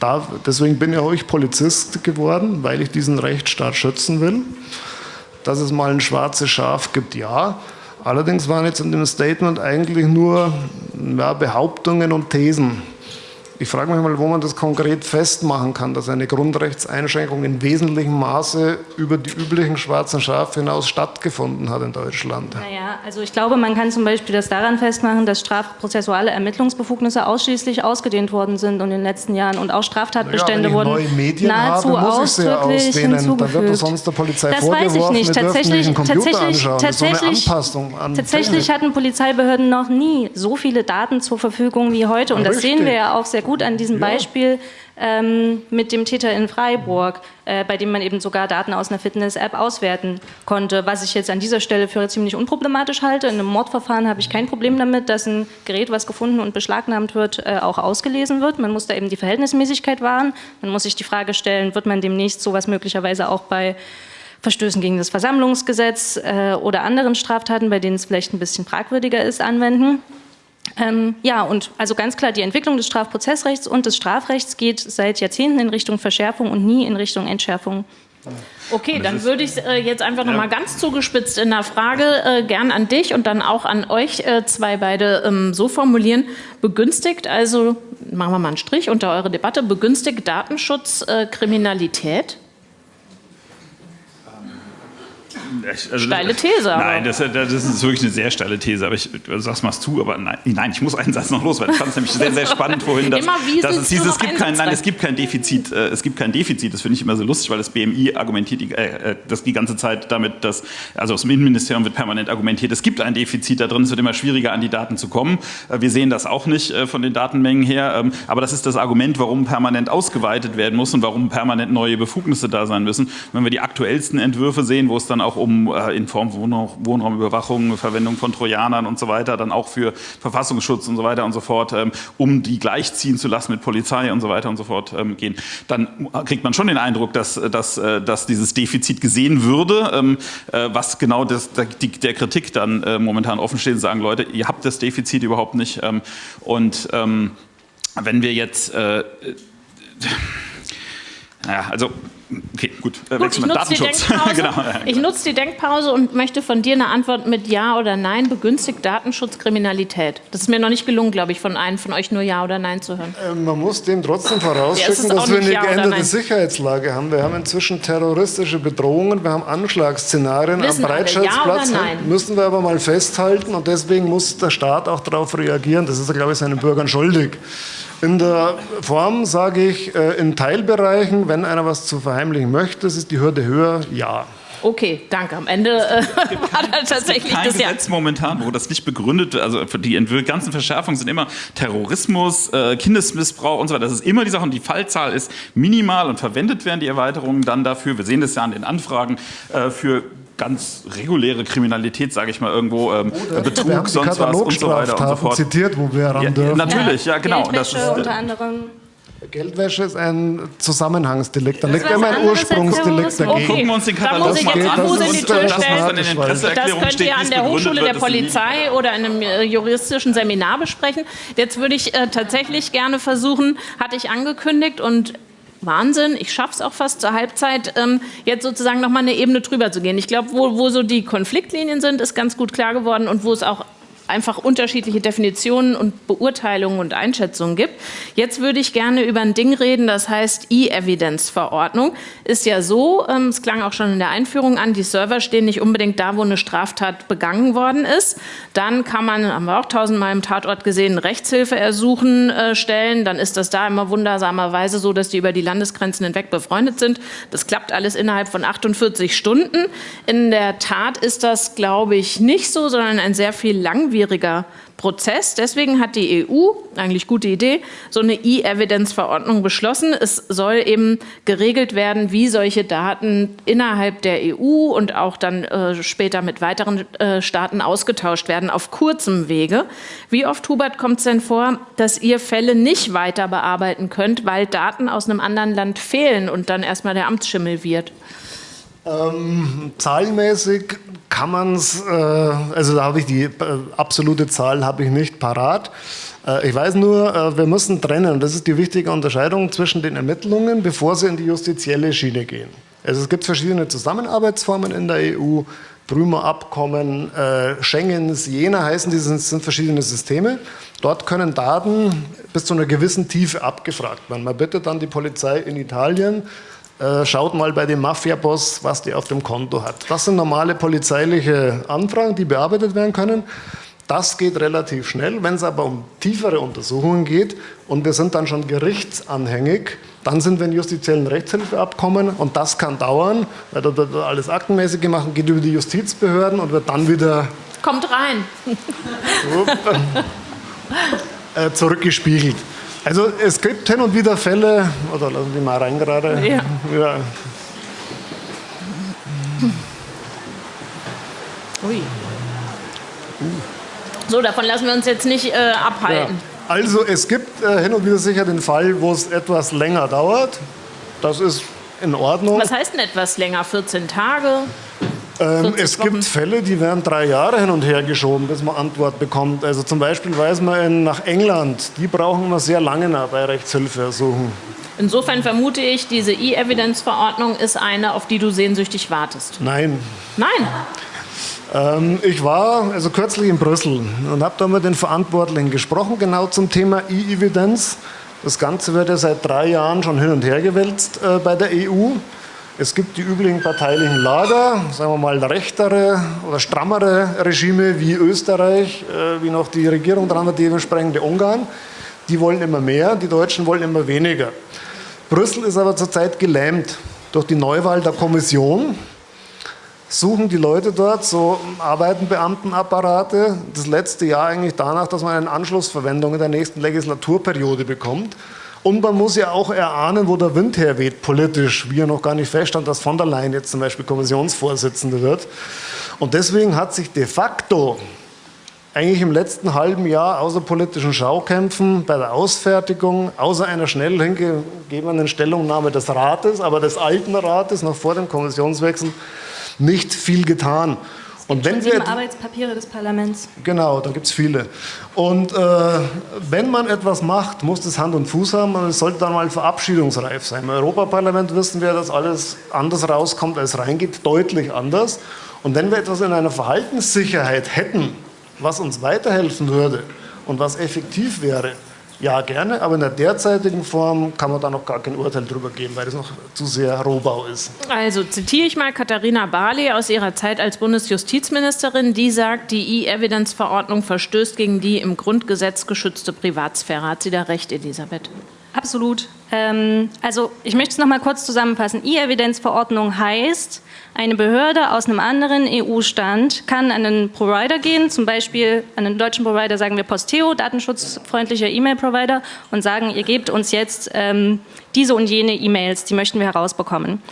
Da, deswegen bin ja auch Polizist geworden, weil ich diesen Rechtsstaat schützen will. Dass es mal ein schwarzes Schaf gibt, ja. Allerdings waren jetzt in dem Statement eigentlich nur ja, Behauptungen und Thesen. Ich frage mich mal, wo man das konkret festmachen kann, dass eine Grundrechtseinschränkung in wesentlichem Maße über die üblichen schwarzen Schafe hinaus stattgefunden hat in Deutschland. Naja, also ich glaube, man kann zum Beispiel das daran festmachen, dass strafprozessuale Ermittlungsbefugnisse ausschließlich ausgedehnt worden sind in den letzten Jahren und auch Straftatbestände naja, wurden nahezu habe, ausdrücklich hinzugefügt. Dann wird sonst der Polizei das weiß ich nicht. Tatsächlich, tatsächlich, tatsächlich, tatsächlich hatten Polizeibehörden noch nie so viele Daten zur Verfügung wie heute und das Richtig. sehen wir ja auch sehr gut gut an diesem ja. Beispiel ähm, mit dem Täter in Freiburg, äh, bei dem man eben sogar Daten aus einer Fitness-App auswerten konnte, was ich jetzt an dieser Stelle für ziemlich unproblematisch halte. In einem Mordverfahren habe ich kein Problem damit, dass ein Gerät, was gefunden und beschlagnahmt wird, äh, auch ausgelesen wird. Man muss da eben die Verhältnismäßigkeit wahren. Man muss sich die Frage stellen, wird man demnächst sowas möglicherweise auch bei Verstößen gegen das Versammlungsgesetz äh, oder anderen Straftaten, bei denen es vielleicht ein bisschen fragwürdiger ist, anwenden. Ähm, ja, und also ganz klar, die Entwicklung des Strafprozessrechts und des Strafrechts geht seit Jahrzehnten in Richtung Verschärfung und nie in Richtung Entschärfung. Okay, dann würde ich äh, jetzt einfach noch mal ganz zugespitzt in der Frage äh, gern an dich und dann auch an euch äh, zwei beide ähm, so formulieren. Begünstigt, also machen wir mal einen Strich unter eure Debatte, begünstigt Datenschutz äh, Kriminalität? Also, steile These. Nein, das, das, ist wirklich eine sehr steile These. Aber ich sag's mal zu, aber nein, nein, ich muss einen Satz noch loswerden. Ich fand es nämlich sehr, sehr spannend vorhin, dass, dass es hieß, es gibt kein, nein, es gibt kein Defizit. Äh, es gibt kein Defizit. Das finde ich immer so lustig, weil das BMI argumentiert die, äh, äh, das die ganze Zeit damit, dass, also aus dem Innenministerium wird permanent argumentiert, es gibt ein Defizit da drin, es wird immer schwieriger an die Daten zu kommen. Äh, wir sehen das auch nicht äh, von den Datenmengen her. Ähm, aber das ist das Argument, warum permanent ausgeweitet werden muss und warum permanent neue Befugnisse da sein müssen. Wenn wir die aktuellsten Entwürfe sehen, wo es dann auch um äh, in Form von Wohnraumüberwachung, Verwendung von Trojanern und so weiter, dann auch für Verfassungsschutz und so weiter und so fort, ähm, um die gleichziehen zu lassen mit Polizei und so weiter und so fort ähm, gehen, dann kriegt man schon den Eindruck, dass, dass, äh, dass dieses Defizit gesehen würde, ähm, äh, was genau das, der Kritik dann momentan offen steht, sagen Leute, ihr habt das Defizit überhaupt nicht. Und wenn wir jetzt, naja, also Okay, gut. Äh, gut ich nutze, genau. ich nutze die Denkpause und möchte von dir eine Antwort mit Ja oder Nein. Begünstigt Datenschutz Kriminalität? Das ist mir noch nicht gelungen, glaube ich, von einem von euch nur Ja oder Nein zu hören. Äh, man muss dem trotzdem vorausschicken, ja, dass wir eine ja geänderte Sicherheitslage haben. Wir haben inzwischen terroristische Bedrohungen, wir haben Anschlagsszenarien Wissen am Breitscheidplatz. Ja müssen wir aber mal festhalten und deswegen muss der Staat auch darauf reagieren. Das ist er, glaube ich, seinen Bürgern schuldig. In der Form sage ich, äh, in Teilbereichen, wenn einer was zu verheimlichen möchte, ist die Hürde höher, ja. Okay, danke. Am Ende äh, war da tatsächlich kein das Gesetz ja. momentan, wo das nicht begründet wird. Also die ganzen Verschärfungen sind immer Terrorismus, äh, Kindesmissbrauch und so weiter. Das ist immer die Sache und die Fallzahl ist minimal und verwendet werden die Erweiterungen dann dafür. Wir sehen das ja an den Anfragen äh, für ganz reguläre Kriminalität, sage ich mal, irgendwo ähm, Betrug, sonst was und so weiter und so fort. zitiert, wo wir ran ja, dürfen. Natürlich, ja, genau. Geldwäsche das ist, unter anderem. Geldwäsche ist ein Zusammenhangsdelikt. Da liegt immer ein Ursprungsdelikt dagegen. Okay. Gucken wir uns den Katalog da muss ich jetzt mal Fuß in die Tür stellen. Das, das könnt ihr an der Hochschule der Polizei oder in einem äh, juristischen Seminar besprechen. Jetzt würde ich äh, tatsächlich gerne versuchen, hatte ich angekündigt und Wahnsinn, ich schaffe es auch fast zur Halbzeit, ähm, jetzt sozusagen nochmal eine Ebene drüber zu gehen. Ich glaube, wo, wo so die Konfliktlinien sind, ist ganz gut klar geworden und wo es auch einfach unterschiedliche Definitionen und Beurteilungen und Einschätzungen gibt. Jetzt würde ich gerne über ein Ding reden, das heißt E-Evidence-Verordnung. Ist ja so, ähm, es klang auch schon in der Einführung an, die Server stehen nicht unbedingt da, wo eine Straftat begangen worden ist. Dann kann man, haben wir auch tausendmal im Tatort gesehen, Rechtshilfe ersuchen äh, stellen. Dann ist das da immer wundersamerweise so, dass die über die Landesgrenzen hinweg befreundet sind. Das klappt alles innerhalb von 48 Stunden. In der Tat ist das, glaube ich, nicht so, sondern ein sehr viel langwieriger Prozess. Deswegen hat die EU, eigentlich gute Idee, so eine E-Evidence-Verordnung beschlossen. Es soll eben geregelt werden, wie solche Daten innerhalb der EU und auch dann äh, später mit weiteren äh, Staaten ausgetauscht werden, auf kurzem Wege. Wie oft, Hubert, kommt es denn vor, dass ihr Fälle nicht weiter bearbeiten könnt, weil Daten aus einem anderen Land fehlen und dann erstmal der Amtsschimmel wird? Ähm, zahlenmäßig kann man es, äh, also da habe ich die äh, absolute Zahl habe ich nicht parat. Äh, ich weiß nur, äh, wir müssen trennen, das ist die wichtige Unterscheidung zwischen den Ermittlungen, bevor sie in die justizielle Schiene gehen. Also es gibt verschiedene Zusammenarbeitsformen in der EU, Prümer Abkommen, äh, Schengens, Jena heißen die, sind, sind verschiedene Systeme. Dort können Daten bis zu einer gewissen Tiefe abgefragt werden. Man bittet dann die Polizei in Italien, äh, schaut mal bei dem Mafia-Boss, was der auf dem Konto hat. Das sind normale polizeiliche Anfragen, die bearbeitet werden können. Das geht relativ schnell. Wenn es aber um tiefere Untersuchungen geht und wir sind dann schon gerichtsanhängig, dann sind wir in justiziellen Rechtshilfeabkommen und das kann dauern, weil da wird alles aktenmäßig gemacht, geht über die Justizbehörden und wird dann wieder... Kommt rein. äh, zurückgespiegelt. Also es gibt hin und wieder Fälle, oder lassen Sie mal rein gerade. Ja. ja. Ui. So, davon lassen wir uns jetzt nicht äh, abhalten. Ja. Also es gibt äh, hin und wieder sicher den Fall, wo es etwas länger dauert. Das ist in Ordnung. Was heißt denn etwas länger? 14 Tage? Ähm, es gibt Fälle, die werden drei Jahre hin und her geschoben, bis man Antwort bekommt. Also zum Beispiel weiß man in, nach England, die brauchen immer sehr lange bei Rechtshilfeersuchen. Insofern vermute ich, diese E-Evidence-Verordnung ist eine, auf die du sehnsüchtig wartest. Nein. Nein? Ähm, ich war also kürzlich in Brüssel und habe da mit den Verantwortlichen gesprochen, genau zum Thema E-Evidence. Das Ganze wird ja seit drei Jahren schon hin und her gewälzt äh, bei der EU. Es gibt die üblichen parteilichen Lager, sagen wir mal rechtere oder strammere Regime wie Österreich, äh, wie noch die Regierung dran hat, dementsprechend Ungarn. Die wollen immer mehr, die Deutschen wollen immer weniger. Brüssel ist aber zurzeit gelähmt durch die Neuwahl der Kommission. Suchen die Leute dort, so arbeiten Beamtenapparate, das letzte Jahr eigentlich danach, dass man eine Anschlussverwendung in der nächsten Legislaturperiode bekommt. Und man muss ja auch erahnen, wo der Wind herweht politisch, wie er noch gar nicht feststand, dass von der Leyen jetzt zum Beispiel Kommissionsvorsitzende wird. Und deswegen hat sich de facto eigentlich im letzten halben Jahr außer politischen Schaukämpfen bei der Ausfertigung, außer einer schnell hingegebenen Stellungnahme des Rates, aber des alten Rates noch vor dem Kommissionswechsel, nicht viel getan. Und wenn wir Arbeitspapiere des Parlaments. Genau, da gibt es viele. Und äh, wenn man etwas macht, muss das Hand und Fuß haben und es sollte dann mal verabschiedungsreif sein. Im Europaparlament wissen wir, dass alles anders rauskommt, als reingeht, deutlich anders. Und wenn wir etwas in einer Verhaltenssicherheit hätten, was uns weiterhelfen würde und was effektiv wäre, ja, gerne, aber in der derzeitigen Form kann man da noch gar kein Urteil drüber geben, weil das noch zu sehr Rohbau ist. Also zitiere ich mal Katharina Barley aus ihrer Zeit als Bundesjustizministerin, die sagt, die E-Evidence-Verordnung verstößt gegen die im Grundgesetz geschützte Privatsphäre. Hat sie da recht, Elisabeth? Absolut. Ähm, also ich möchte es noch mal kurz zusammenfassen. E-Evidenzverordnung heißt, eine Behörde aus einem anderen EU-Stand kann an einen Provider gehen, zum Beispiel an einen deutschen Provider, sagen wir Posteo, datenschutzfreundlicher E-Mail-Provider, und sagen, ihr gebt uns jetzt ähm, diese und jene E-Mails, die möchten wir herausbekommen.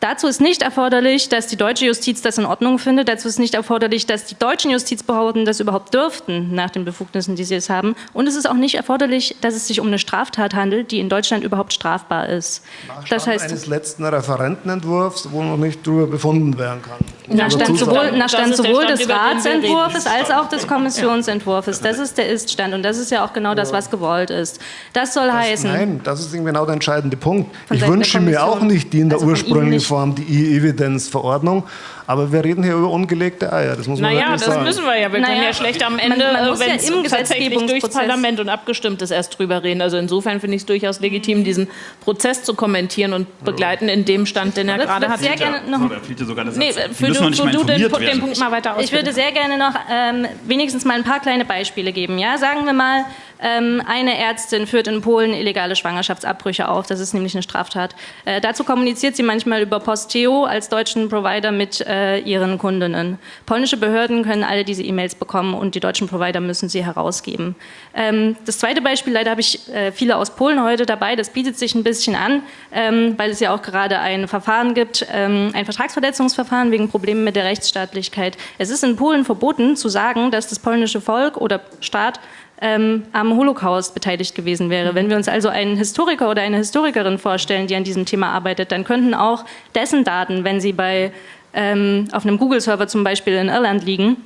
Dazu ist nicht erforderlich, dass die deutsche Justiz das in Ordnung findet. Dazu ist nicht erforderlich, dass die deutschen Justizbehörden das überhaupt dürften, nach den Befugnissen, die sie es haben. Und es ist auch nicht erforderlich, dass es sich um eine Straftat handelt, die in Deutschland überhaupt strafbar ist. Nach das heißt, eines letzten Referentenentwurfs, wo noch nicht darüber befunden werden kann. Nach Stand sowohl, nach Stand Das sowohl Stand, des Ratsentwurfs als auch des Kommissionsentwurfs. Das ist der Ist-Stand und das ist ja auch genau das, was gewollt ist. Das soll heißen, Nein, das ist eben genau der entscheidende Punkt. Von Ich wünsche mir auch nicht die in der Also ursprünglichen nicht. Form, die E-Evidence-Verordnung, aber wir reden hier über ungelegte Eier, das muss man Naja, wirklich das sagen. müssen wir ja. Wir können Naja, ja schlecht am Ende, man muss ja wenn es im tatsächlich durchs Gesetzgebungsprozess- Parlament und abgestimmt ist, erst drüber reden. Also insofern finde ich es durchaus legitim, diesen Prozess zu kommentieren und begleiten in dem Stand, den er gerade hat. sehr gerne noch- da sogar der Satz. Nee, für du, nicht du den. Punkt mal weiter aus. Ich würde sehr gerne noch ähm, wenigstens mal ein paar kleine Beispiele geben. Ja? Sagen wir mal, eine Ärztin führt in Polen illegale Schwangerschaftsabbrüche auf. Das ist nämlich eine Straftat. Äh, dazu kommuniziert sie manchmal über Posteo als deutschen Provider mit äh, ihren Kundinnen. Polnische Behörden können alle diese E-Mails bekommen und die deutschen Provider müssen sie herausgeben. Ähm, das zweite Beispiel, leider habe ich äh, viele aus Polen heute dabei, das bietet sich ein bisschen an, ähm, weil es ja auch gerade ein Verfahren gibt, ähm, ein Vertragsverletzungsverfahren wegen Problemen mit der Rechtsstaatlichkeit. Es ist in Polen verboten zu sagen, dass das polnische Volk oder Staat ähm, am Holocaust beteiligt gewesen wäre. Wenn wir uns also einen Historiker oder eine Historikerin vorstellen, die an diesem Thema arbeitet, dann könnten auch dessen Daten, wenn sie bei, ähm, auf einem Google-Server zum Beispiel in Irland liegen,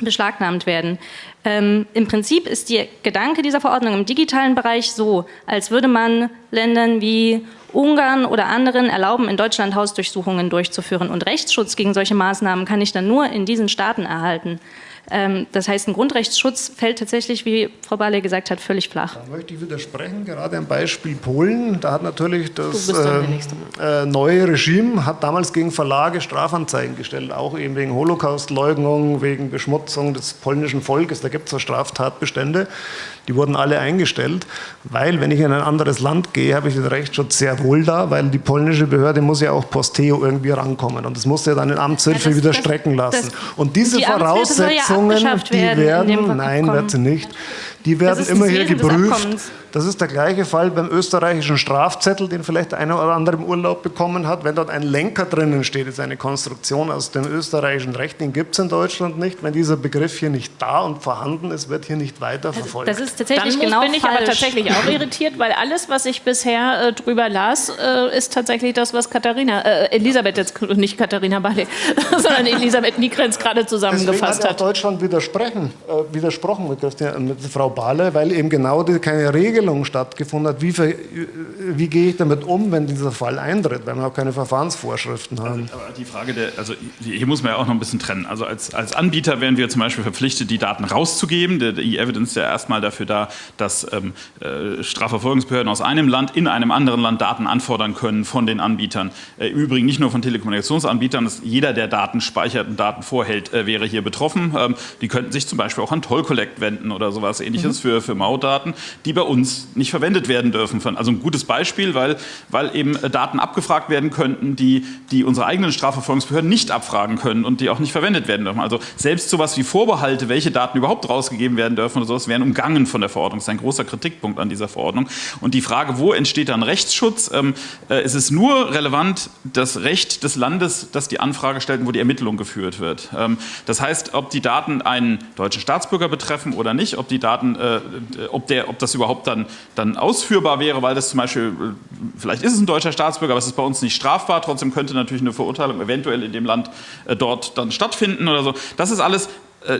beschlagnahmt werden. Ähm, Im Prinzip ist der Gedanke dieser Verordnung im digitalen Bereich so, als würde man Ländern wie Ungarn oder anderen erlauben, in Deutschland Hausdurchsuchungen durchzuführen. Und Rechtsschutz gegen solche Maßnahmen kann ich dann nur in diesen Staaten erhalten. Ähm, das heißt, ein Grundrechtsschutz fällt tatsächlich, wie Frau Barley gesagt hat, völlig flach. Da möchte ich widersprechen, gerade am Beispiel Polen. Da hat natürlich das ähm, äh, neue Regime hat damals gegen Verlage Strafanzeigen gestellt, auch eben wegen Holocaustleugnung, wegen Beschmutzung des polnischen Volkes. Da gibt es ja Straftatbestände, die wurden alle eingestellt, weil wenn ich in ein anderes Land gehe, habe ich den Rechtsschutz sehr wohl da, weil die polnische Behörde muss ja auch Posteo irgendwie rankommen und das muss ja dann in Amtshilfe Ja, das- wieder das- strecken lassen. das- und diese die ja Voraussetzungen, abgeschafft die werden werden, nein, wird sie nicht, die werden immer hier geprüft. Das ist der gleiche Fall beim österreichischen Strafzettel, den vielleicht einer oder andere im Urlaub bekommen hat. Wenn dort ein Lenker drinnen steht, ist eine Konstruktion aus dem österreichischen Recht, den gibt es in Deutschland nicht. Wenn dieser Begriff hier nicht da und vorhanden ist, wird hier nicht weiter verfolgt. Das ist Dann tatsächlich muss, genau bin ich falsch. aber tatsächlich auch irritiert, weil alles, was ich bisher äh, drüber las, äh, ist tatsächlich das, was Katharina, äh, Elisabeth jetzt, nicht Katharina Barley, sondern Elisabeth Niekrenz gerade Deswegen zusammengefasst hat auch hat. Deutschland widersprechen, äh, widersprochen mit, Christian, mit Frau Bahle, weil eben genau die, keine Regelung stattgefunden hat. Wie, wie gehe ich damit um, wenn dieser Fall eintritt, weil wir auch keine Verfahrensvorschriften haben? Aber die Frage der, also hier muss man ja auch noch ein bisschen trennen. Also als, als Anbieter wären wir zum Beispiel verpflichtet, die Daten rauszugeben. Der, der E-Evidence ist ja erstmal dafür da, dass ähm, äh, Strafverfolgungsbehörden aus einem Land in einem anderen Land Daten anfordern können von den Anbietern. Äh, Im Übrigen nicht nur von Telekommunikationsanbietern, dass jeder, der Daten speichert und Daten vorhält, äh, wäre hier betroffen. Ähm, die könnten sich zum Beispiel auch an Toll Collect wenden oder sowas ähnliches für, für Mautdaten, die bei uns nicht verwendet werden dürfen. Also ein gutes Beispiel, weil, weil eben äh, Daten abgefragt werden könnten, die, die unsere eigenen Strafverfolgungsbehörden nicht abfragen können und die auch nicht verwendet werden dürfen. Also selbst sowas wie Vorbehalte, welche Daten überhaupt rausgegeben werden dürfen oder sowas, wären umgangen von der Verordnung. Das ist ein großer Kritikpunkt an dieser Verordnung. Und die Frage, wo entsteht dann Rechtsschutz? Ähm, äh, es ist nur relevant das Recht des Landes, das die Anfrage stellt wo die Ermittlung geführt wird. Ähm, das heißt, ob die Daten einen deutschen Staatsbürger betreffen oder nicht, ob die Daten, äh, ob, der, ob das überhaupt dann, dann ausführbar wäre, weil das zum Beispiel, äh, vielleicht ist es ein deutscher Staatsbürger, aber es ist bei uns nicht strafbar, trotzdem könnte natürlich eine Verurteilung eventuell in dem Land äh, dort dann stattfinden oder so. Das ist alles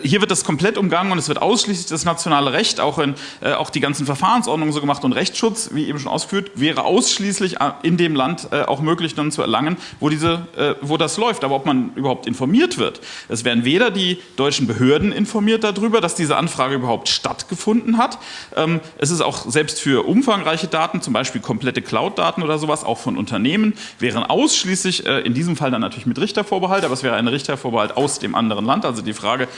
hier wird das komplett umgangen und es wird ausschließlich das nationale Recht, auch, in, äh, auch die ganzen Verfahrensordnungen so gemacht und Rechtsschutz, wie eben schon ausgeführt, wäre ausschließlich äh, in dem Land äh, auch möglich dann zu erlangen, wo, diese, äh, wo das läuft. Aber ob man überhaupt informiert wird, es werden weder die deutschen Behörden informiert darüber, dass diese Anfrage überhaupt stattgefunden hat. Ähm, es ist auch selbst für umfangreiche Daten, zum Beispiel komplette Cloud-Daten oder sowas, auch von Unternehmen, wären ausschließlich, äh, in diesem Fall dann natürlich mit Richtervorbehalt, aber es wäre ein Richtervorbehalt aus dem anderen Land. Also die Frage,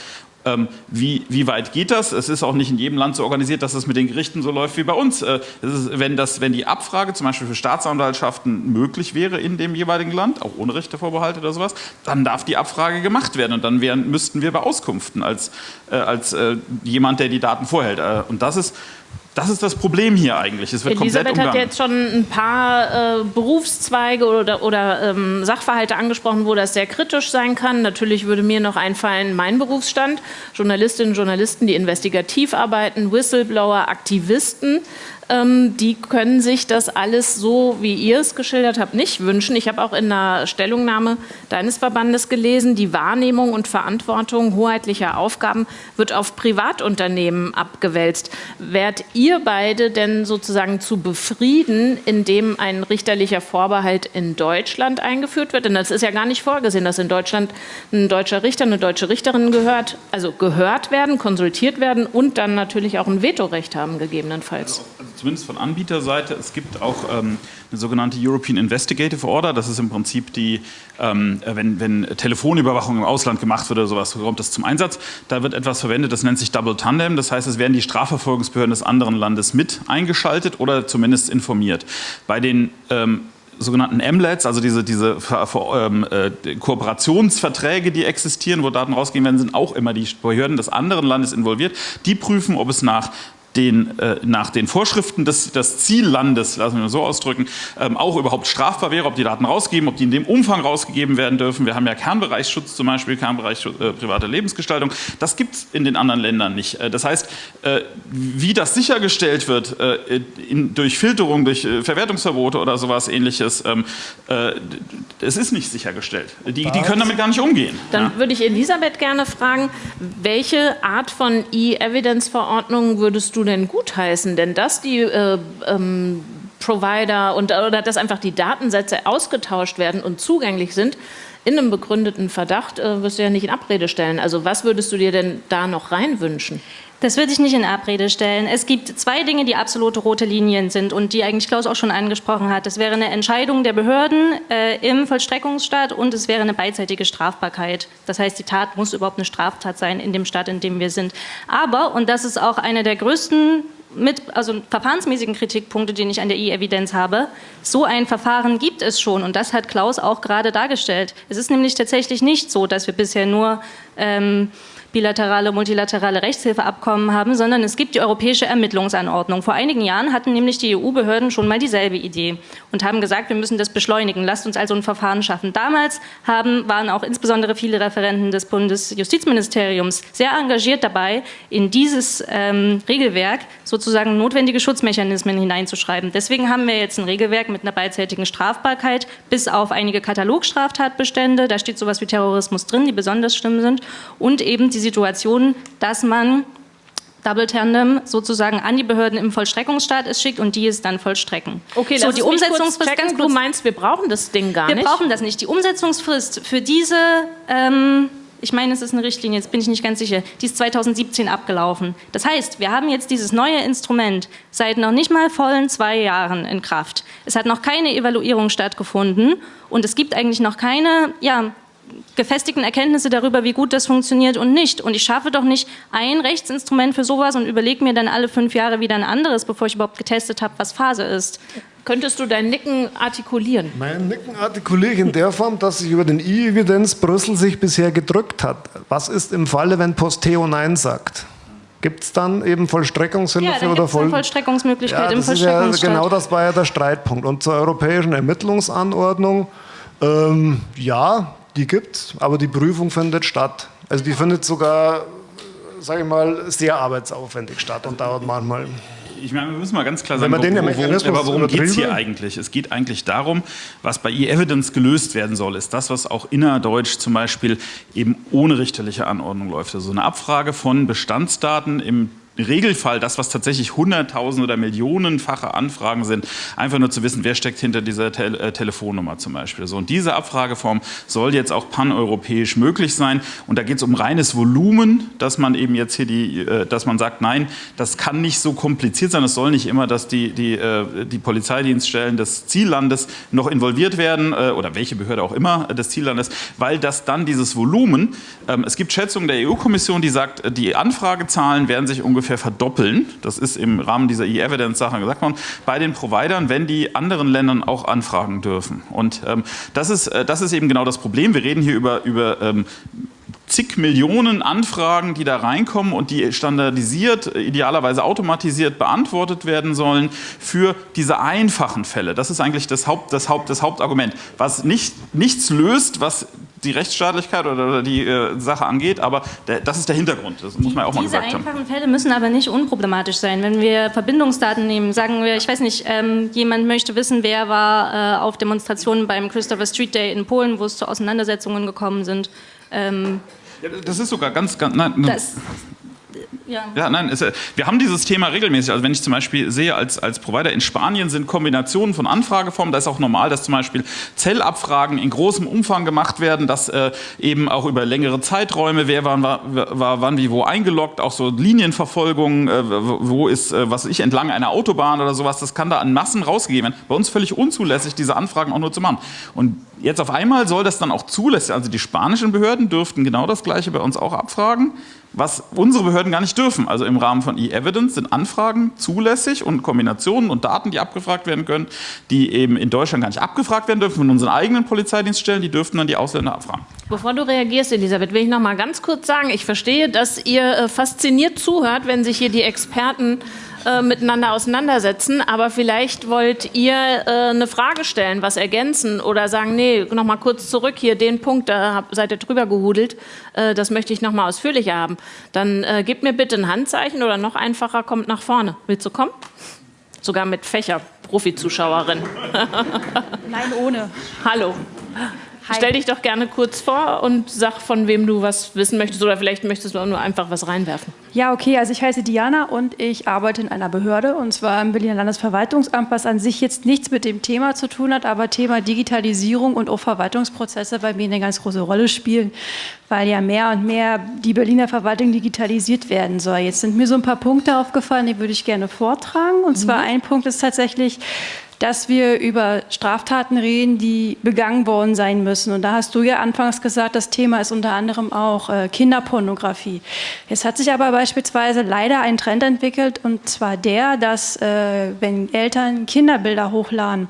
ähm, wie, wie weit geht das? Es ist auch nicht in jedem Land so organisiert, dass es mit den Gerichten so läuft wie bei uns. Äh, es ist, wenn, das, wenn die Abfrage zum Beispiel für Staatsanwaltschaften möglich wäre in dem jeweiligen Land, auch ohne Richtervorbehalt oder sowas, dann darf die Abfrage gemacht werden und dann wären, müssten wir beauskunften als, äh, als äh, jemand, der die Daten vorhält. Äh, und das ist, das ist das Problem hier eigentlich. Es wird Elisabeth komplett hat umgangen. jetzt schon ein paar äh, Berufszweige oder, oder ähm, Sachverhalte angesprochen, wo das sehr kritisch sein kann. Natürlich würde mir noch einfallen, mein Berufsstand, Journalistinnen und Journalisten, die investigativ arbeiten, Whistleblower, Aktivisten. Ähm, die können sich das alles so, wie ihr es geschildert habt, nicht wünschen. Ich habe auch in einer Stellungnahme deines Verbandes gelesen, die Wahrnehmung und Verantwortung hoheitlicher Aufgaben wird auf Privatunternehmen abgewälzt. Wärt ihr beide denn sozusagen zu befrieden, indem ein richterlicher Vorbehalt in Deutschland eingeführt wird? Denn das ist ja gar nicht vorgesehen, dass in Deutschland ein deutscher Richter, eine deutsche Richterin gehört, also gehört werden, konsultiert werden und dann natürlich auch ein Vetorecht haben, gegebenenfalls. Also, also zumindest von Anbieterseite. Es gibt auch ähm, eine sogenannte European Investigative Order. Das ist im Prinzip die, ähm, wenn, wenn Telefonüberwachung im Ausland gemacht wird oder sowas, kommt das zum Einsatz. Da wird etwas verwendet, das nennt sich Double Tandem. Das heißt, es werden die Strafverfolgungsbehörden des anderen Landes mit eingeschaltet oder zumindest informiert. Bei den ähm, sogenannten MLETs, also diese, diese ähm, äh, Kooperationsverträge, die existieren, wo Daten rausgehen werden, sind auch immer die Behörden des anderen Landes involviert. Die prüfen, ob es nach den, äh, nach den Vorschriften des, des Ziellandes, lassen wir mal so ausdrücken, ähm, auch überhaupt strafbar wäre, ob die Daten rausgeben, ob die in dem Umfang rausgegeben werden dürfen. Wir haben ja Kernbereichsschutz zum Beispiel, Kernbereich äh, private Lebensgestaltung. Das gibt es in den anderen Ländern nicht. Äh, das heißt, äh, wie das sichergestellt wird, äh, in, durch Filterung, durch äh, Verwertungsverbote oder sowas ähnliches, ähm, es ist nicht sichergestellt. Die, die, können damit gar nicht umgehen. Dann ja. würde ich Elisabeth gerne fragen, welche Art von E-Evidence-Verordnungen würdest du denn gutheißen? Denn dass die äh, ähm, Provider und, oder dass einfach die Datensätze ausgetauscht werden und zugänglich sind, in einem begründeten Verdacht äh, wirst du ja nicht in Abrede stellen. Also was würdest du dir denn da noch reinwünschen? Das würde ich nicht in Abrede stellen. Es gibt zwei Dinge, die absolute rote Linien sind und die eigentlich Klaus auch schon angesprochen hat. Das wäre eine Entscheidung der Behörden äh, im Vollstreckungsstaat und es wäre eine beidseitige Strafbarkeit. Das heißt, die Tat muss überhaupt eine Straftat sein in dem Staat, in dem wir sind. Aber, und das ist auch einer der größten mit, also verfahrensmäßigen Kritikpunkte, die ich an der E-Evidenz habe. So ein Verfahren gibt es schon und das hat Klaus auch gerade dargestellt. Es ist nämlich tatsächlich nicht so, dass wir bisher nur ähm, bilaterale, multilaterale Rechtshilfeabkommen haben, sondern es gibt die Europäische Ermittlungsanordnung. Vor einigen Jahren hatten nämlich die EU-Behörden schon mal dieselbe Idee und haben gesagt, wir müssen das beschleunigen, lasst uns also ein Verfahren schaffen. Damals haben, waren auch insbesondere viele Referenten des Bundesjustizministeriums sehr engagiert dabei, in dieses ähm, Regelwerk sozusagen notwendige Schutzmechanismen hineinzuschreiben. Deswegen haben wir jetzt ein Regelwerk mit einer beidseitigen Strafbarkeit bis auf einige Katalogstraftatbestände, da steht sowas wie Terrorismus drin, die besonders schlimm sind und eben die Situation, dass man Double Tandem sozusagen an die Behörden im Vollstreckungsstaat es schickt und die es dann vollstrecken. Okay, so die Umsetzungsfrist. Ganz kurz, du meinst, wir brauchen das Ding gar wir nicht? Wir brauchen das nicht. Die Umsetzungsfrist für diese, ähm, ich meine, es ist eine Richtlinie, jetzt bin ich nicht ganz sicher, die ist 2017 abgelaufen. Das heißt, wir haben jetzt dieses neue Instrument seit noch nicht mal vollen zwei Jahren in Kraft. Es hat noch keine Evaluierung stattgefunden und es gibt eigentlich noch keine, ja, gefestigten Erkenntnisse darüber, wie gut das funktioniert und nicht. Und ich schaffe doch nicht ein Rechtsinstrument für sowas und überlege mir dann alle fünf Jahre wieder ein anderes, bevor ich überhaupt getestet habe, was Phase ist. Könntest du dein Nicken artikulieren? Mein Nicken artikuliere ich in der Form, dass sich über den E-Evidenz Brüssel sich bisher gedrückt hat. Was ist im Falle, wenn Posteo Nein sagt? Gibt es dann eben Vollstreckungshilfe ja, oder Voll Vollstreckungsmöglichkeit ja, im Vollstreckungsstaat? Ja, genau das war ja der Streitpunkt. Und zur europäischen Ermittlungsanordnung, ähm, ja, die gibt es, aber die Prüfung findet statt. Also die findet sogar, sage ich mal, sehr arbeitsaufwendig statt und dauert manchmal ich meine, wir müssen mal ganz klar sagen, den worum, worum geht es hier eigentlich? Es geht eigentlich darum, was bei E-Evidence gelöst werden soll, ist das, was auch innerdeutsch zum Beispiel eben ohne richterliche Anordnung läuft. Also eine Abfrage von Bestandsdaten im Regelfall das, was tatsächlich hunderttausend oder millionenfache Anfragen sind, einfach nur zu wissen, wer steckt hinter dieser Te äh, Telefonnummer zum Beispiel. So, und diese Abfrageform soll jetzt auch paneuropäisch möglich sein. Und da geht es um reines Volumen, dass man eben jetzt hier die, äh, dass man sagt, nein, das kann nicht so kompliziert sein. Es soll nicht immer, dass die, die, äh, die Polizeidienststellen des Ziellandes noch involviert werden äh, oder welche Behörde auch immer des Ziellandes, weil das dann dieses Volumen, ähm, es gibt Schätzungen der EU-Kommission, die sagt, die Anfragezahlen werden sich ungefähr ungefähr verdoppeln. Das ist im Rahmen dieser E-Evidence-Sache gesagt worden, bei den Providern, wenn die anderen Ländern auch anfragen dürfen. Und ähm, das, ist, äh, das ist eben genau das Problem. Wir reden hier über, über ähm, zig Millionen Anfragen, die da reinkommen und die standardisiert, idealerweise automatisiert beantwortet werden sollen für diese einfachen Fälle. Das ist eigentlich das, Haupt, das, Haupt, das Hauptargument. Was nicht, nichts löst, was die Rechtsstaatlichkeit oder, die äh, Sache angeht, aber der, das ist der Hintergrund, das muss man auch mal gesagt haben. Diese einfachen Fälle müssen aber nicht unproblematisch sein. Wenn wir Verbindungsdaten nehmen, sagen wir, ich weiß nicht, ähm, jemand möchte wissen, wer war äh, auf Demonstrationen beim Christopher Street Day in Polen, wo es zu Auseinandersetzungen gekommen sind. Ähm, ja, das ist sogar ganz, ganz nein, das, ja. ja, nein, es, wir haben dieses Thema regelmäßig. Also wenn ich zum Beispiel sehe, als, als Provider in Spanien sind Kombinationen von Anfrageformen, da ist auch normal, dass zum Beispiel Zellabfragen in großem Umfang gemacht werden, dass äh, eben auch über längere Zeiträume, wer war, war, war wann wie wo eingeloggt, auch so Linienverfolgung, äh, wo ist, äh, was ich, entlang einer Autobahn oder sowas, das kann da an Massen rausgegeben werden. Bei uns völlig unzulässig, diese Anfragen auch nur zu machen. Und jetzt auf einmal soll das dann auch zulässig, also die spanischen Behörden dürften genau das Gleiche bei uns auch abfragen was unsere Behörden gar nicht dürfen. Also im Rahmen von E-Evidence sind Anfragen zulässig und Kombinationen und Daten, die abgefragt werden können, die eben in Deutschland gar nicht abgefragt werden dürfen von unseren eigenen Polizeidienststellen, die dürften dann die Ausländer abfragen. Bevor du reagierst, Elisabeth, will ich noch mal ganz kurz sagen, ich verstehe, dass ihr äh, fasziniert zuhört, wenn sich hier die Experten äh, miteinander auseinandersetzen, aber vielleicht wollt ihr äh, eine Frage stellen, was ergänzen oder sagen, nee, noch mal kurz zurück hier, den Punkt, da hab, seid ihr drüber gehudelt, äh, das möchte ich noch mal ausführlicher haben. Dann äh, gebt mir bitte ein Handzeichen oder noch einfacher, kommt nach vorne. Willst du kommen? Sogar mit Fächer, Profi-Zuschauerin. Nein, ohne. Hallo. Hi. Stell dich doch gerne kurz vor und sag, von wem du was wissen möchtest oder vielleicht möchtest du auch nur einfach was reinwerfen. Ja, okay, also ich heiße Diana und ich arbeite in einer Behörde und zwar im Berliner Landesverwaltungsamt, was an sich jetzt nichts mit dem Thema zu tun hat, aber Thema Digitalisierung und auch Verwaltungsprozesse bei mir eine ganz große Rolle spielen, weil ja mehr und mehr die Berliner Verwaltung digitalisiert werden soll. Jetzt sind mir so ein paar Punkte aufgefallen, die würde ich gerne vortragen und zwar mhm. ein Punkt ist tatsächlich, dass wir über Straftaten reden, die begangen worden sein müssen. Und da hast du ja anfangs gesagt, das Thema ist unter anderem auch äh, Kinderpornografie. Es hat sich aber beispielsweise leider ein Trend entwickelt, und zwar der, dass äh, wenn Eltern Kinderbilder hochladen,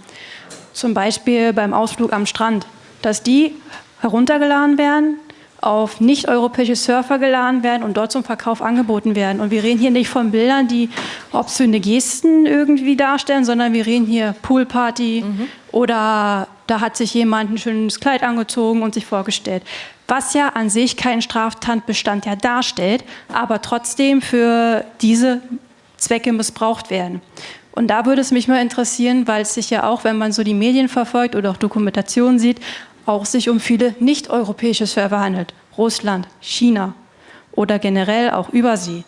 zum Beispiel beim Ausflug am Strand, dass die heruntergeladen werden, auf nicht-europäische Surfer geladen werden und dort zum Verkauf angeboten werden. Und wir reden hier nicht von Bildern, die obszöne Gesten irgendwie darstellen, sondern wir reden hier Poolparty mhm. oder da hat sich jemand ein schönes Kleid angezogen und sich vorgestellt. Was ja an sich keinen Straftatbestand ja darstellt, aber trotzdem für diese Zwecke missbraucht werden. Und da würde es mich mal interessieren, weil es sich ja auch, wenn man so die Medien verfolgt oder auch Dokumentationen sieht, auch sich um viele nicht-europäische Server handelt. Russland, China oder generell auch Übersee.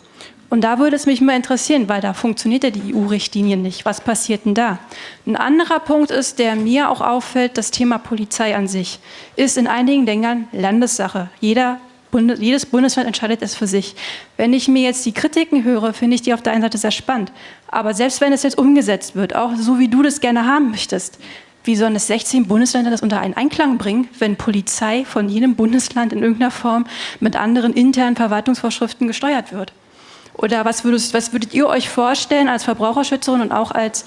Und da würde es mich mal interessieren, weil da funktioniert ja die EU-Richtlinie nicht. Was passiert denn da? Ein anderer Punkt ist, der mir auch auffällt, das Thema Polizei an sich ist in einigen Ländern Landessache. Jeder jedes Bundesland entscheidet es für sich. Wenn ich mir jetzt die Kritiken höre, finde ich die auf der einen Seite sehr spannend. Aber selbst wenn es jetzt umgesetzt wird, auch so wie du das gerne haben möchtest, wie sollen es 16 Bundesländer das unter einen Einklang bringen, wenn Polizei von jedem Bundesland in irgendeiner Form mit anderen internen Verwaltungsvorschriften gesteuert wird? Oder was würdet, was würdet ihr euch vorstellen als Verbraucherschützerin und auch als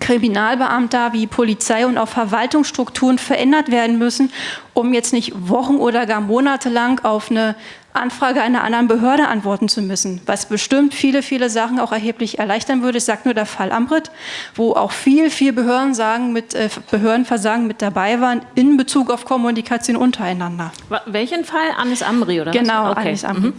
Kriminalbeamter wie Polizei und auch Verwaltungsstrukturen verändert werden müssen, um jetzt nicht Wochen oder gar Monate lang auf eine Anfrage einer anderen Behörde antworten zu müssen, was bestimmt viele, viele Sachen auch erheblich erleichtern würde. Ich sage nur der Fall Amrit, wo auch viel, viel Behörden sagen, mit äh, Behördenversagen mit dabei waren in Bezug auf Kommunikation untereinander. Welchen Fall? Anis Amri oder genau? Genau, okay. Anis Amri. Mhm.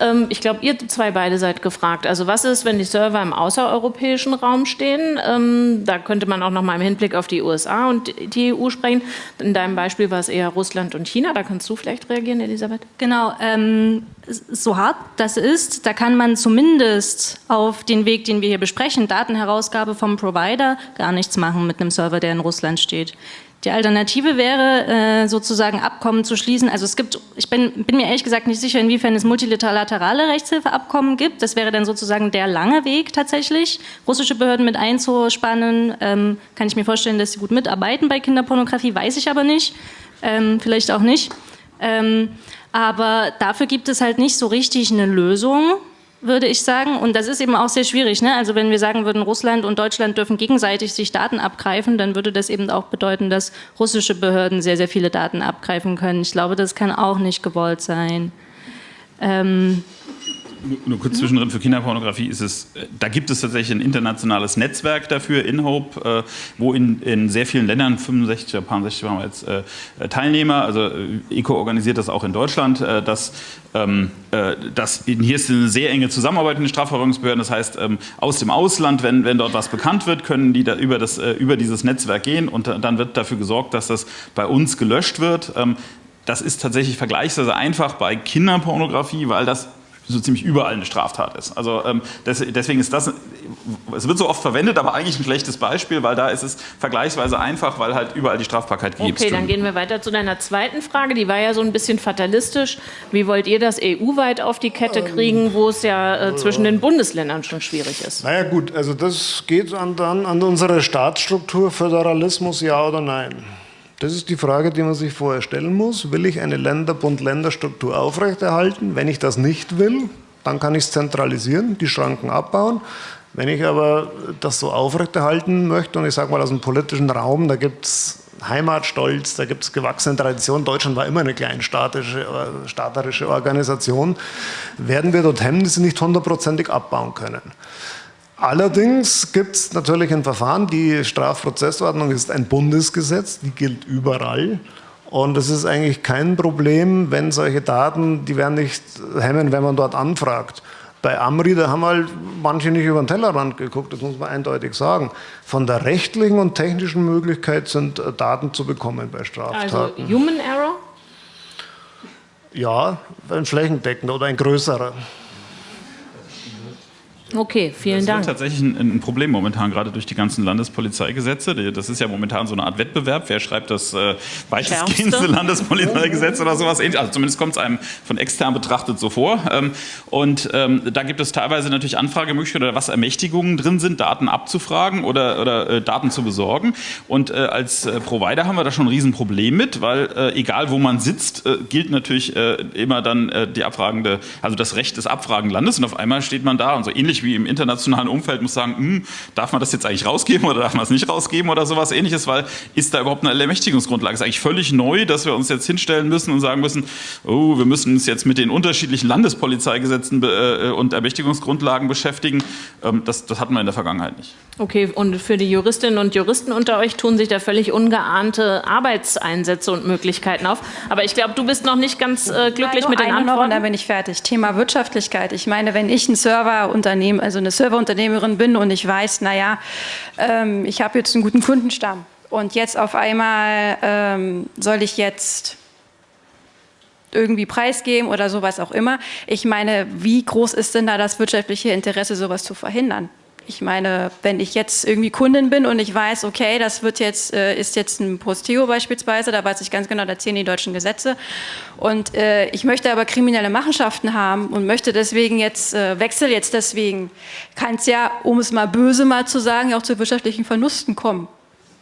Ähm, ich glaube, ihr zwei beide seid gefragt. Also was ist, wenn die Server im außereuropäischen Raum stehen? Ähm, da könnte man auch noch mal im Hinblick auf die USA und die EU sprechen. In deinem Beispiel war es eher Russland und China. Da kannst du vielleicht reagieren, Elisabeth. Genau. Ähm, so hart das ist, da kann man zumindest auf den Weg, den wir hier besprechen, Datenherausgabe vom Provider, gar nichts machen mit einem Server, der in Russland steht. Die Alternative wäre, äh, sozusagen Abkommen zu schließen. Also es gibt, ich bin, bin mir ehrlich gesagt nicht sicher, inwiefern es multilaterale Rechtshilfeabkommen gibt. Das wäre dann sozusagen der lange Weg tatsächlich, russische Behörden mit einzuspannen. Ähm, kann ich mir vorstellen, dass sie gut mitarbeiten bei Kinderpornografie, weiß ich aber nicht. Ähm, vielleicht auch nicht. Ähm, aber dafür gibt es halt nicht so richtig eine Lösung würde ich sagen. Und das ist eben auch sehr schwierig. Ne? Also wenn wir sagen würden, Russland und Deutschland dürfen gegenseitig sich Daten abgreifen, dann würde das eben auch bedeuten, dass russische Behörden sehr, sehr viele Daten abgreifen können. Ich glaube, das kann auch nicht gewollt sein. Ähm Nur kurz zwischendrin, für Kinderpornografie ist es, äh, da gibt es tatsächlich ein internationales Netzwerk dafür, InHope, äh, wo in, in sehr vielen Ländern, 65 oder 60 waren wir jetzt äh, Teilnehmer, also ECO organisiert das auch in Deutschland, dass, ähm, dass hier ist eine sehr enge Zusammenarbeit mit den Strafverfolgungsbehörden, das heißt, ähm, aus dem Ausland, wenn, wenn dort was bekannt wird, können die da über, das, über dieses Netzwerk gehen und dann wird dafür gesorgt, dass das bei uns gelöscht wird. Ähm, das ist tatsächlich vergleichsweise einfach bei Kinderpornografie, weil das so ziemlich überall eine Straftat ist. Also ähm, das, deswegen ist das, es wird so oft verwendet, aber eigentlich ein schlechtes Beispiel, weil da ist es vergleichsweise einfach, weil halt überall die Strafbarkeit gibt. Okay, dann gehen wir weiter zu deiner zweiten Frage. Die war ja so ein bisschen fatalistisch. Wie wollt ihr das EU-weit auf die Kette kriegen, wo es ja äh, zwischen den Bundesländern schon schwierig ist? Naja gut, also das geht an, dann an unsere Staatsstruktur, Föderalismus, ja oder nein. Das ist die Frage, die man sich vorher stellen muss. Will ich eine Länder-Bund-Länder-Struktur aufrechterhalten? Wenn ich das nicht will, dann kann ich es zentralisieren, die Schranken abbauen. Wenn ich aber das so aufrechterhalten möchte, und ich sage mal aus dem politischen Raum, da gibt es Heimatstolz, da gibt es gewachsene Tradition. Deutschland war immer eine kleinstaatische, staaterische Organisation. Werden wir dort Hemmnisse nicht hundertprozentig abbauen können. Allerdings gibt es natürlich ein Verfahren, die Strafprozessordnung ist ein Bundesgesetz, die gilt überall. Und es ist eigentlich kein Problem, wenn solche Daten, die werden nicht hemmen, wenn man dort anfragt. Bei Amri, da haben halt manche nicht über den Tellerrand geguckt, das muss man eindeutig sagen. Von der rechtlichen und technischen Möglichkeit sind äh, Daten zu bekommen bei Straftaten. Also Human Error? Ja, ein flächendeckender oder ein größerer. Okay, vielen Dank. Das ist tatsächlich ein, ein, Problem momentan, gerade durch die ganzen Landespolizeigesetze. Das ist ja momentan so eine Art Wettbewerb. Wer schreibt das äh, weitestgehendste Landespolizeigesetz oder sowas ähnliches? Also zumindest kommt es einem von extern betrachtet so vor. Ähm, und ähm, da gibt es teilweise natürlich Anfragemöglichkeiten oder was Ermächtigungen drin sind, Daten abzufragen oder, oder äh, Daten zu besorgen. Und äh, als äh, Provider haben wir da schon ein Riesenproblem mit, weil äh, egal wo man sitzt, äh, gilt natürlich immer dann die abfragende, also das Recht des Abfragenlandes. Und auf einmal steht man da und so ähnlich wie im internationalen Umfeld muss sagen, hm, darf man das jetzt eigentlich rausgeben oder darf man es nicht rausgeben oder sowas ähnliches, weil ist da überhaupt eine Ermächtigungsgrundlage? Ist eigentlich völlig neu, dass wir uns jetzt hinstellen müssen und sagen müssen, oh, wir müssen uns jetzt mit den unterschiedlichen Landespolizeigesetzen äh, und Ermächtigungsgrundlagen beschäftigen. Ähm, das, das hatten wir in der Vergangenheit nicht. Okay, und für die Juristinnen und Juristen unter euch tun sich da völlig ungeahnte Arbeitseinsätze und Möglichkeiten auf. Aber ich glaube, du bist noch nicht ganz äh, glücklich Nein, mit den Antworten. Noch und dann bin ich fertig. Thema Wirtschaftlichkeit. Ich meine, wenn ich ein Serverunternehmen also eine Serverunternehmerin bin und ich weiß, naja, ähm, ich habe jetzt einen guten Kundenstamm und jetzt auf einmal ähm, soll ich jetzt irgendwie preisgeben oder sowas auch immer. Ich meine, wie groß ist denn da das wirtschaftliche Interesse, sowas zu verhindern? Ich meine, wenn ich jetzt irgendwie Kundin bin und ich weiß, okay, das wird jetzt, äh, ist jetzt ein Posteo beispielsweise, da weiß ich ganz genau, da zählen die deutschen Gesetze. Und äh, ich möchte aber kriminelle Machenschaften haben und möchte deswegen jetzt, äh, wechsel jetzt deswegen, kann es ja, um es mal böse mal zu sagen, auch zu wirtschaftlichen Verlusten kommen.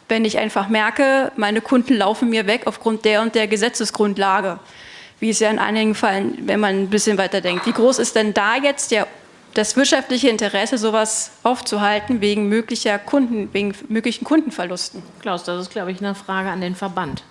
Wenn ich einfach merke, meine Kunden laufen mir weg aufgrund der und der Gesetzesgrundlage wie es ja in einigen Fällen, wenn man ein bisschen weiter denkt. Wie groß ist denn da jetzt der das wirtschaftliche Interesse, sowas aufzuhalten wegen möglicher Kunden, wegen möglichen Kundenverlusten? Klaus, das ist, glaube ich, eine Frage an den Verband.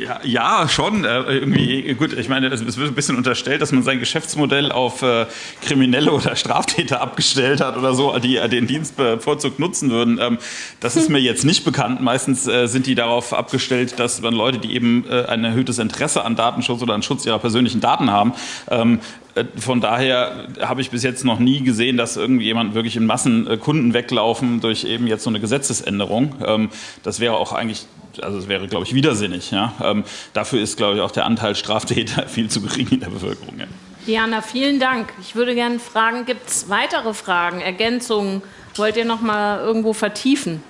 Ja, ja, schon. Äh, irgendwie, gut, ich meine, es wird ein bisschen unterstellt, dass man sein Geschäftsmodell auf äh, Kriminelle oder Straftäter abgestellt hat oder so, die äh, den Dienst bevorzugt nutzen würden. Ähm, das ist mir jetzt nicht bekannt. Meistens äh, sind die darauf abgestellt, dass man Leute, die eben äh, ein erhöhtes Interesse an Datenschutz oder an Schutz ihrer persönlichen Daten haben, ähm, äh, von daher habe ich bis jetzt noch nie gesehen, dass irgendjemand wirklich in Massen Kunden weglaufen durch eben jetzt so eine Gesetzesänderung. Ähm, das wäre auch eigentlich, also das wäre, glaube ich, widersinnig. Ja? Ähm, dafür ist, glaube ich, auch der Anteil Straftäter viel zu gering in der Bevölkerung. Ja. Diana, vielen Dank. Ich würde gerne fragen, gibt es weitere Fragen, Ergänzungen? Wollt ihr noch mal irgendwo vertiefen?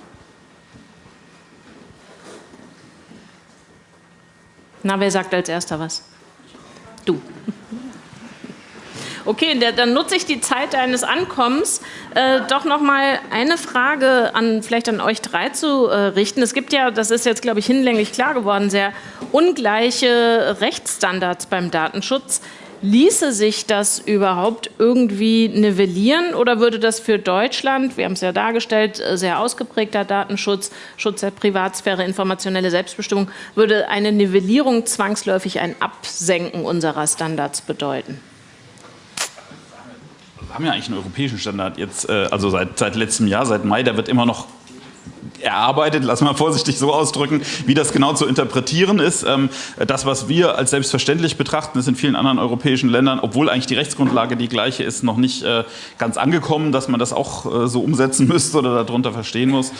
Na, wer sagt als erster was? Du. Okay, dann nutze ich die Zeit deines Ankommens, äh, doch noch mal eine Frage an vielleicht an euch drei zu äh, richten. Es gibt ja, das ist jetzt glaube ich hinlänglich klar geworden, sehr ungleiche Rechtsstandards beim Datenschutz. Ließe sich das überhaupt irgendwie nivellieren oder würde das für Deutschland, wir haben es ja dargestellt, äh, sehr ausgeprägter Datenschutz, Schutz der Privatsphäre, informationelle Selbstbestimmung, würde eine Nivellierung zwangsläufig ein Absenken unserer Standards bedeuten? Haben ja eigentlich einen europäischen Standard jetzt, äh, also seit, seit letztem Jahr, seit Mai, der wird immer noch erarbeitet, lass mal vorsichtig so ausdrücken, wie das genau zu interpretieren ist. Ähm, das, was wir als selbstverständlich betrachten, ist in vielen anderen europäischen Ländern, obwohl eigentlich die Rechtsgrundlage die gleiche ist, noch nicht äh, ganz angekommen, dass man das auch äh, so umsetzen müsste oder darunter verstehen muss.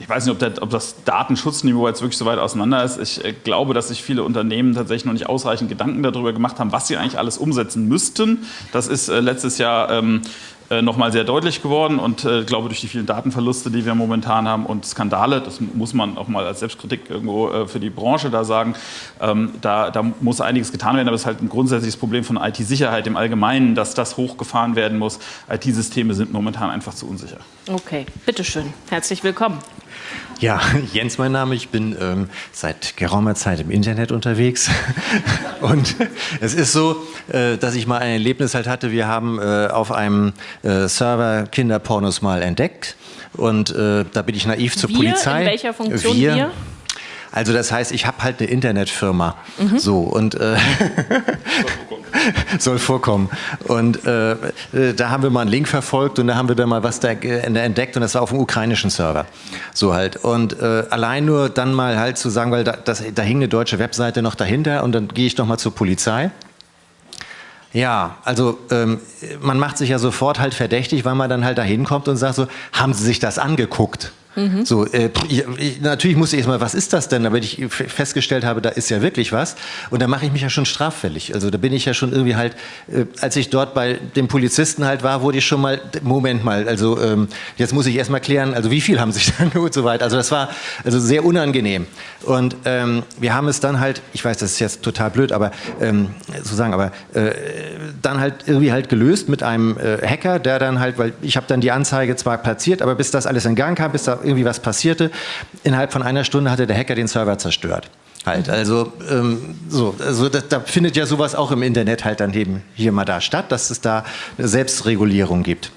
Ich weiß nicht, ob, der, ob, das Datenschutzniveau jetzt wirklich so weit auseinander ist. Ich äh, glaube, dass sich viele Unternehmen tatsächlich noch nicht ausreichend Gedanken darüber gemacht haben, was sie eigentlich alles umsetzen müssten. Das ist äh, letztes Jahr ähm, äh, nochmal sehr deutlich geworden und äh, glaube durch die vielen Datenverluste, die wir momentan haben und Skandale, das muss man auch mal als Selbstkritik irgendwo äh, für die Branche da sagen, ähm, da, da, muss einiges getan werden, aber es ist halt ein grundsätzliches Problem von IT-Sicherheit im Allgemeinen, dass das hochgefahren werden muss. IT-Systeme sind momentan einfach zu unsicher. Okay, bitteschön. Herzlich willkommen. Ja, Jens mein Name. Ich bin ähm, seit geraumer Zeit im Internet unterwegs. Und es ist so, äh, dass ich mal ein Erlebnis halt hatte. Wir haben äh, auf einem äh, Server Kinderpornos mal entdeckt. Und äh, da bin ich naiv zur wir? Polizei. In welcher Funktion wir? wir? Also das heißt, ich habe halt eine Internetfirma. Mhm. So und äh, soll vorkommen. Und äh, äh, da haben wir mal einen Link verfolgt und da haben wir dann mal was da entdeckt und das war auf dem ukrainischen Server. So halt. Und äh, allein nur dann mal halt zu sagen, weil da, das, da hing eine deutsche Webseite noch dahinter und dann gehe ich doch mal zur Polizei. Ja, also ähm, man macht sich ja sofort halt verdächtig, weil man dann halt da hinkommt und sagt so, haben Sie sich das angeguckt? Mhm. So, äh, ich, natürlich muss ich erstmal, was ist das denn? damit ich festgestellt habe, da ist ja wirklich was. Und da mache ich mich ja schon straffällig. Also da bin ich ja schon irgendwie halt, äh, als ich dort bei dem Polizisten halt war, wurde ich schon mal, Moment mal, also ähm, jetzt muss ich erstmal klären, also wie viel haben sich dann und so weiter. Also das war also sehr unangenehm. Und ähm, wir haben es dann halt, ich weiß, das ist jetzt total blöd, aber ähm, zu sagen, aber äh, dann halt irgendwie halt gelöst mit einem äh, Hacker, der dann halt, weil ich habe dann die Anzeige zwar platziert, aber bis das alles in Gang kam, bis da irgendwie was passierte. Innerhalb von einer Stunde hatte der Hacker den Server zerstört. Halt, also ähm, so, also da, da, findet ja sowas auch im Internet halt dann eben hier mal da statt, dass es da eine Selbstregulierung gibt.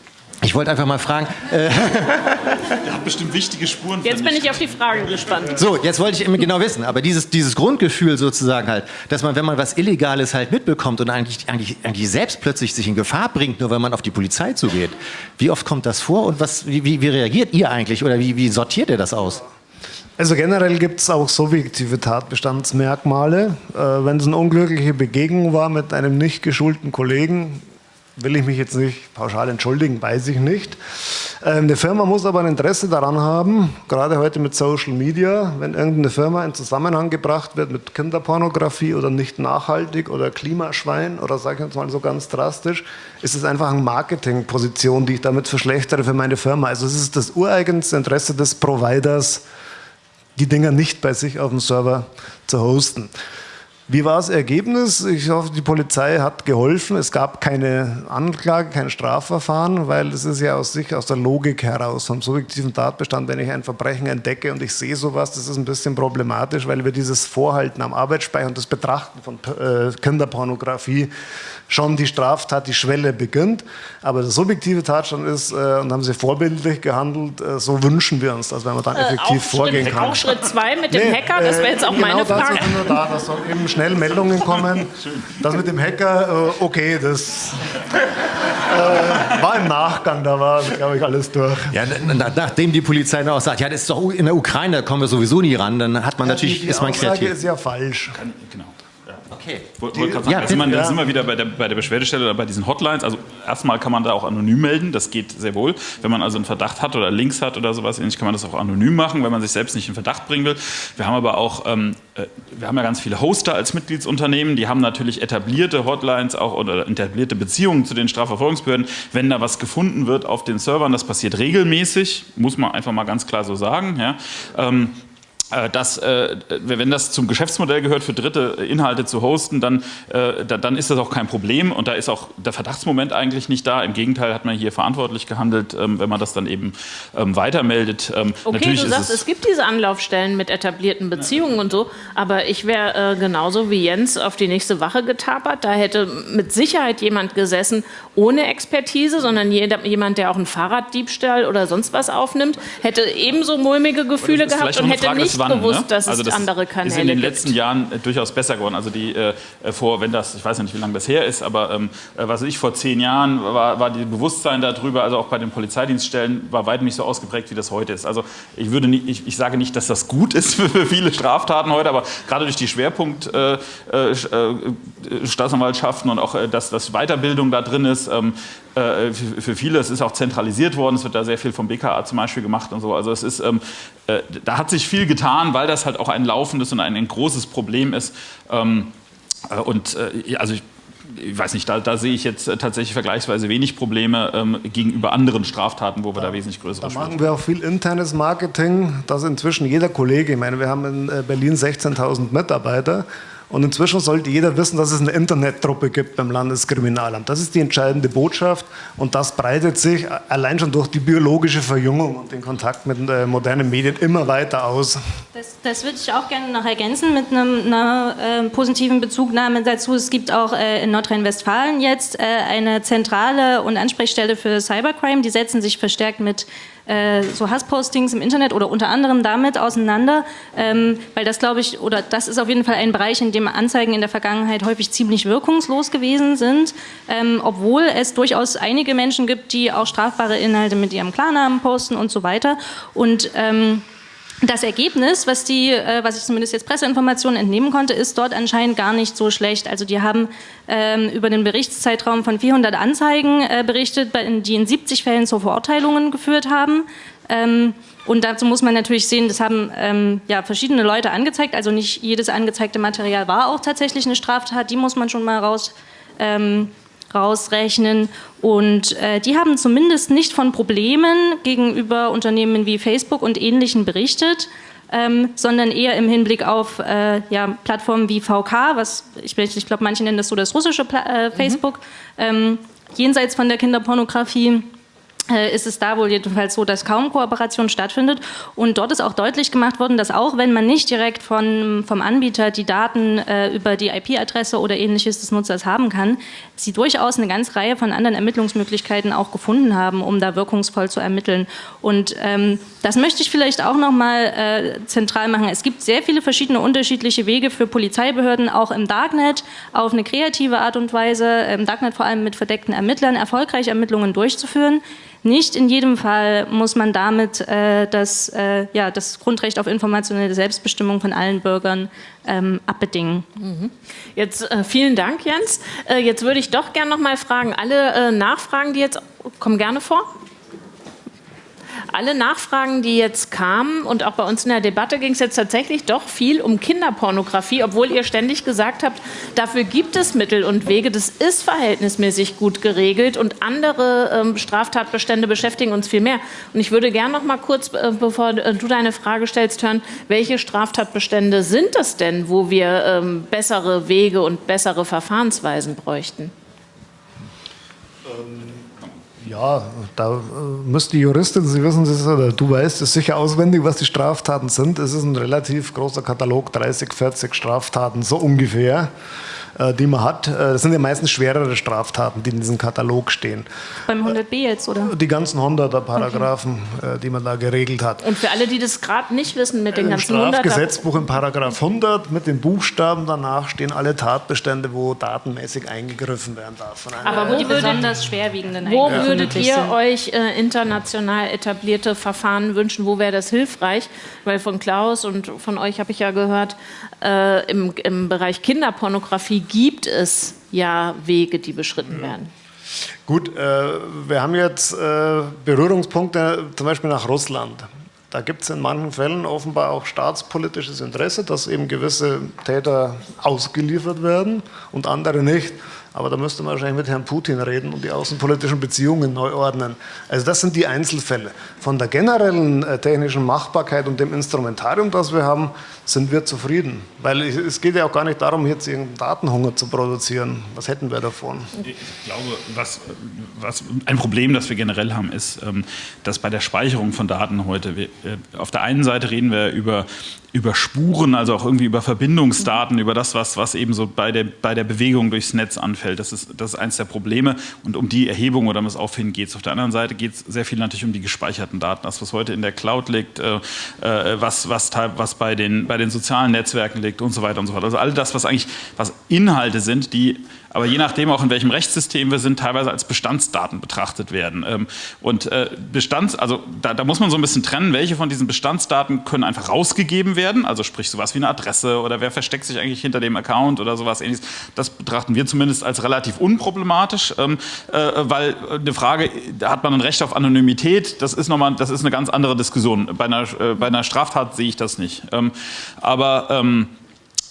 Ich wollte einfach mal fragen. Äh, Der hat bestimmt wichtige Spuren. Jetzt bin ich auf die Frage gespannt. So, jetzt wollte ich genau wissen, aber dieses, dieses Grundgefühl sozusagen halt, dass man, wenn man was Illegales halt mitbekommt und eigentlich, eigentlich, eigentlich selbst plötzlich sich in Gefahr bringt, nur weil man auf die Polizei zugeht, wie oft kommt das vor und was, wie, wie, wie reagiert ihr eigentlich oder wie, wie sortiert ihr das aus? Also generell gibt es auch subjektive Tatbestandsmerkmale. Äh, Wenn es eine unglückliche Begegnung war mit einem nicht geschulten Kollegen, will ich mich jetzt nicht pauschal entschuldigen, weiß ich nicht. Ähm, eine Firma muss aber ein Interesse daran haben, gerade heute mit Social Media, wenn irgendeine Firma in Zusammenhang gebracht wird mit Kinderpornografie oder nicht nachhaltig oder Klimaschwein oder sage ich jetzt mal so ganz drastisch, ist es einfach eine Marketingposition, die ich damit verschlechtere für meine Firma. Also es ist das ureigenste Interesse des Providers, die Dinger nicht bei sich auf dem Server zu hosten. Wie war das Ergebnis? Ich hoffe, die Polizei hat geholfen. Es gab keine Anklage, kein Strafverfahren, weil es ist ja aus sich, aus der Logik heraus, vom subjektiven Tatbestand, wenn ich ein Verbrechen entdecke und ich sehe sowas, das ist ein bisschen problematisch, weil wir dieses Vorhalten am Arbeitsspeicher und das Betrachten von äh, Kinderpornografie schon die Straftat, die Schwelle beginnt. Aber der subjektive Tatstand ist, äh, und haben sie vorbildlich gehandelt, äh, so wünschen wir uns, dass wenn man dann effektiv äh, vorgehen Schritt, kann. Auch Schritt zwei mit dem nee, Hacker, das wäre jetzt auch genau meine Frage. Dazu sind wir da, dass schnell Meldungen kommen. Das mit dem Hacker, äh, okay, das äh, war im Nachgang, da war, glaube ich, alles durch. Ja, nachdem die Polizei dann auch sagt, ja, das ist doch in der Ukraine, da kommen wir sowieso nie ran, dann hat man ja, natürlich, die, die ist man Aussage kreativ. ist ja falsch. Kann, genau. Okay. Wollte wollt sagen, ja, also man, da sind wir wieder bei der, bei der Beschwerdestelle oder bei diesen Hotlines. Also erstmal kann man da auch anonym melden, das geht sehr wohl. Wenn man also einen Verdacht hat oder Links hat oder sowas ähnlich, kann man das auch anonym machen, wenn man sich selbst nicht in Verdacht bringen will. Wir haben aber auch, ähm, äh, wir haben ja ganz viele Hoster als Mitgliedsunternehmen, die haben natürlich etablierte Hotlines auch oder etablierte Beziehungen zu den Strafverfolgungsbehörden. Wenn da was gefunden wird auf den Servern, das passiert regelmäßig, muss man einfach mal ganz klar so sagen. Ja. Ähm, äh, dass, äh, wenn das zum Geschäftsmodell gehört, für Dritte Inhalte zu hosten, dann, äh, dann ist das auch kein Problem und da ist auch der Verdachtsmoment eigentlich nicht da. Im Gegenteil hat man hier verantwortlich gehandelt, ähm, wenn man das dann eben ähm, weitermeldet. Ähm, okay, Natürlich du sagst, es, es, gibt diese Anlaufstellen mit etablierten Beziehungen ja. und so, aber ich wäre genauso wie Jens auf die nächste Wache getapert. Da hätte mit Sicherheit jemand gesessen ohne Expertise, sondern jemand, der auch einen Fahrraddiebstahl oder sonst was aufnimmt, hätte ebenso mulmige Gefühle gehabt und hätte nicht bewusst, ne? dass es also das andere Kanäle ist in den gibt. letzten Jahren äh, durchaus besser geworden. Also die äh, vor, wenn das, ich weiß nicht, wie lange das her ist, aber ähm, äh, was weiß ich, vor zehn Jahren war, war die Bewusstsein darüber, also auch bei den Polizeidienststellen, war weit nicht so ausgeprägt, wie das heute ist. Also ich würde nicht, ich, ich sage nicht, dass das gut ist für viele Straftaten heute, aber gerade durch die Schwerpunkt äh, äh, Staatsanwaltschaften und auch, äh, dass, dass Weiterbildung da drin ist, ähm, äh, für, für viele, es ist auch zentralisiert worden, es wird da sehr viel vom BKA zum Beispiel gemacht und so. Also es ist, ähm, äh, da hat sich viel getan, weil das halt auch ein laufendes und ein, ein großes Problem ist. Ähm, äh, und äh, also ich, ich weiß nicht, da, da, sehe ich jetzt äh, tatsächlich vergleichsweise wenig Probleme ähm, gegenüber anderen Straftaten, wo wir da, da wesentlich größere Da machen wir auch viel internes Marketing, dass inzwischen jeder Kollege, ich meine, wir haben in Berlin 16.000 Mitarbeiter und inzwischen sollte jeder wissen, dass es eine Internettruppe gibt beim Landeskriminalamt. Das ist die entscheidende Botschaft und das breitet sich allein schon durch die biologische Verjüngung und den Kontakt mit äh, modernen Medien immer weiter aus. Das, das würde ich auch gerne noch ergänzen mit einem, einer äh, positiven Bezugnahme dazu. Es gibt auch äh, in Nordrhein-Westfalen jetzt äh, eine Zentrale und Ansprechstelle für Cybercrime. Die setzen sich verstärkt mit äh, so Hasspostings im Internet oder unter anderem damit auseinander, ähm, weil das glaube ich, oder das ist auf jeden Fall ein Bereich, in dem Anzeigen in der Vergangenheit häufig ziemlich wirkungslos gewesen sind, ähm, obwohl es durchaus einige Menschen gibt, die auch strafbare Inhalte mit ihrem Klarnamen posten und so weiter. Und ähm, das Ergebnis, was, die, äh, was ich zumindest jetzt Presseinformationen entnehmen konnte, ist dort anscheinend gar nicht so schlecht. Also die haben ähm, über den Berichtszeitraum von 400 Anzeigen äh, berichtet, die in 70 Fällen zu Verurteilungen geführt haben. Ähm, und dazu muss man natürlich sehen, das haben ähm, ja, verschiedene Leute angezeigt. Also nicht jedes angezeigte Material war auch tatsächlich eine Straftat. Die muss man schon mal raus ähm, rausrechnen. Und äh, die haben zumindest nicht von Problemen gegenüber Unternehmen wie Facebook und Ähnlichen berichtet, ähm, sondern eher im Hinblick auf äh, ja, Plattformen wie VK, was ich, ich glaube, manche nennen das so das russische Pla äh, Facebook, mhm. ähm, jenseits von der Kinderpornografie ist es da wohl jedenfalls so, dass kaum Kooperation stattfindet. Und dort ist auch deutlich gemacht worden, dass auch wenn man nicht direkt von, vom Anbieter die Daten äh, über die IP-Adresse oder ähnliches des Nutzers haben kann, sie durchaus eine ganze Reihe von anderen Ermittlungsmöglichkeiten auch gefunden haben, um da wirkungsvoll zu ermitteln. Und ähm, das möchte ich vielleicht auch noch mal äh, zentral machen. Es gibt sehr viele verschiedene unterschiedliche Wege für Polizeibehörden, auch im Darknet, auf eine kreative Art und Weise, im Darknet vor allem mit verdeckten Ermittlern, erfolgreich Ermittlungen durchzuführen. Nicht in jedem Fall muss man damit äh, das, äh, ja, das Grundrecht auf informationelle Selbstbestimmung von allen Bürgern ähm, abbedingen. Mhm. Jetzt äh, vielen Dank, Jens. Äh, jetzt würde ich doch gerne noch mal fragen, alle äh, Nachfragen, die jetzt kommen gerne vor alle Nachfragen, die jetzt kamen und auch bei uns in der Debatte ging es jetzt tatsächlich doch viel um Kinderpornografie, obwohl ihr ständig gesagt habt, dafür gibt es Mittel und Wege, das ist verhältnismäßig gut geregelt und andere ähm, Straftatbestände beschäftigen uns viel mehr. Und ich würde gerne noch mal kurz, äh, bevor äh, du deine Frage stellst, hören, welche Straftatbestände sind das denn, wo wir ähm, bessere Wege und bessere Verfahrensweisen bräuchten? Ähm ja, da äh, müsste die Juristin, Sie wissen es, oder du weißt es sicher auswendig, was die Straftaten sind. Es ist ein relativ großer Katalog, 30, 40 Straftaten, so ungefähr. Äh, die man hat. Äh, das sind ja meistens schwerere Straftaten, die in diesem Katalog stehen. Beim 100b jetzt, oder? Die ganzen 100er Paragraphen, okay. Äh, die man da geregelt hat. Und für alle, die das gerade nicht wissen mit den ganzen Im Strafgesetzbuch im Paragraph 100 mit den Buchstaben danach stehen alle Tatbestände, wo datenmäßig eingegriffen werden darf. Aber wo die besonders schwerwiegenden Wo würdet ihr sind. euch äh, international etablierte Verfahren wünschen? Wo wäre das hilfreich? Weil von Klaus und von euch habe ich ja gehört, äh, im, im Bereich Kinderpornografie gibt es ja Wege, die beschritten werden. Gut, äh, wir haben jetzt äh, Berührungspunkte zum Beispiel nach Russland. Da gibt es in manchen Fällen offenbar auch staatspolitisches Interesse, dass eben gewisse Täter ausgeliefert werden und andere nicht. Aber da müsste man wahrscheinlich mit Herrn Putin reden und die außenpolitischen Beziehungen neu ordnen. Also das sind die Einzelfälle. Von der generellen äh, technischen Machbarkeit und dem Instrumentarium, das wir haben, sind wir zufrieden. Weil es geht ja auch gar nicht darum, jetzt irgendeinen Datenhunger zu produzieren. Was hätten wir davon? Ich glaube, was, was ein Problem, das wir generell haben, ist, ähm, dass bei der Speicherung von Daten heute, wir, äh, auf der einen Seite reden wir über über Spuren, also auch irgendwie über Verbindungsdaten, über das, was, was eben so bei der, bei der Bewegung durchs Netz anfällt. Das ist, das ist eines der Probleme und um die Erhebung oder um das Auffinden geht es. Auf der anderen Seite geht es sehr viel natürlich um die gespeicherten Daten, das, was heute in der Cloud liegt, äh, äh, was, was, was bei, den, bei den sozialen Netzwerken liegt und so weiter und so fort. Also all das, was eigentlich was Inhalte sind, die aber je nachdem auch in welchem Rechtssystem wir sind, teilweise als Bestandsdaten betrachtet werden. Ähm, und äh, Bestands, also da, da, muss man so ein bisschen trennen, welche von diesen Bestandsdaten können einfach rausgegeben werden, also sprich sowas wie eine Adresse oder wer versteckt sich eigentlich hinter dem Account oder sowas ähnliches. Das betrachten wir zumindest als relativ unproblematisch, ähm, äh, weil eine Frage, hat man ein Recht auf Anonymität, das ist nochmal, das ist eine ganz andere Diskussion. Bei einer, äh, bei einer Straftat sehe ich das nicht. Ähm, aber äh,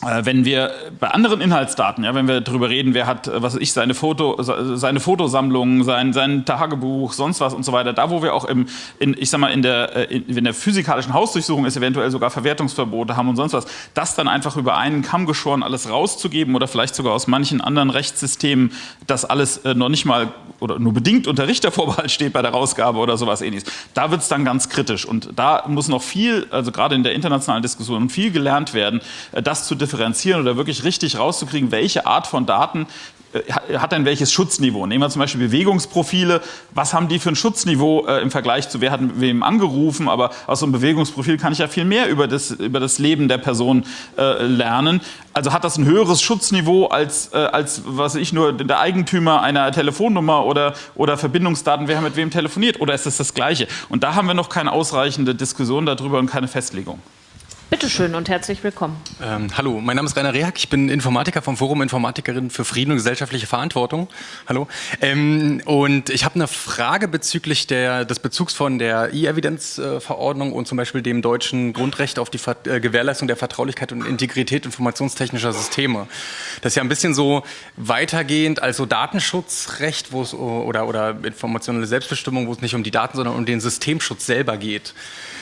wenn wir bei anderen Inhaltsdaten, ja, wenn wir darüber reden, wer hat, äh, was weiß ich, seine, Foto, seine Fotosammlung, sein, sein Tagebuch, sonst was und so weiter, da wo wir auch im, in, ich sag mal, in der, äh, in, in der physikalischen Hausdurchsuchung ist, eventuell sogar Verwertungsverbote haben und sonst was, das dann einfach über einen Kamm geschoren alles rauszugeben oder vielleicht sogar aus manchen anderen Rechtssystemen, das alles noch nicht mal oder nur bedingt unter Richtervorbehalt steht bei der Rausgabe oder sowas ähnliches, da wird es dann ganz kritisch. Und da muss noch viel, also gerade in der internationalen Diskussion, viel gelernt werden, das zu differenzieren oder wirklich richtig rauszukriegen, welche Art von Daten äh, hat denn welches Schutzniveau? Nehmen wir zum Beispiel Bewegungsprofile. Was haben die für ein Schutzniveau äh, im Vergleich zu, wer hat wem angerufen? Aber aus so einem Bewegungsprofil kann ich ja viel mehr über das, über das Leben der Person äh, lernen. Also hat das ein höheres Schutzniveau als, äh, als was ich nur der Eigentümer einer Telefonnummer oder, oder Verbindungsdaten, wer mit wem telefoniert? Oder ist es das, das Gleiche? Und da haben wir noch keine ausreichende Diskussion darüber und keine Festlegung. Bitte schön und herzlich willkommen. Ähm, hallo, mein Name ist Rainer Rehak, ich bin Informatiker vom Forum Informatikerin für Frieden und gesellschaftliche Verantwortung. Hallo. Ähm, und ich habe eine Frage bezüglich der, des Bezugs von der E-Evidence-Verordnung und zum Beispiel dem deutschen Grundrecht auf die Ver äh, Gewährleistung der Vertraulichkeit und Integrität informationstechnischer Systeme. Das ist ja ein bisschen so weitergehend als so Datenschutzrecht wo es, oder, oder informationelle Selbstbestimmung, wo es nicht um die Daten, sondern um den Systemschutz selber geht.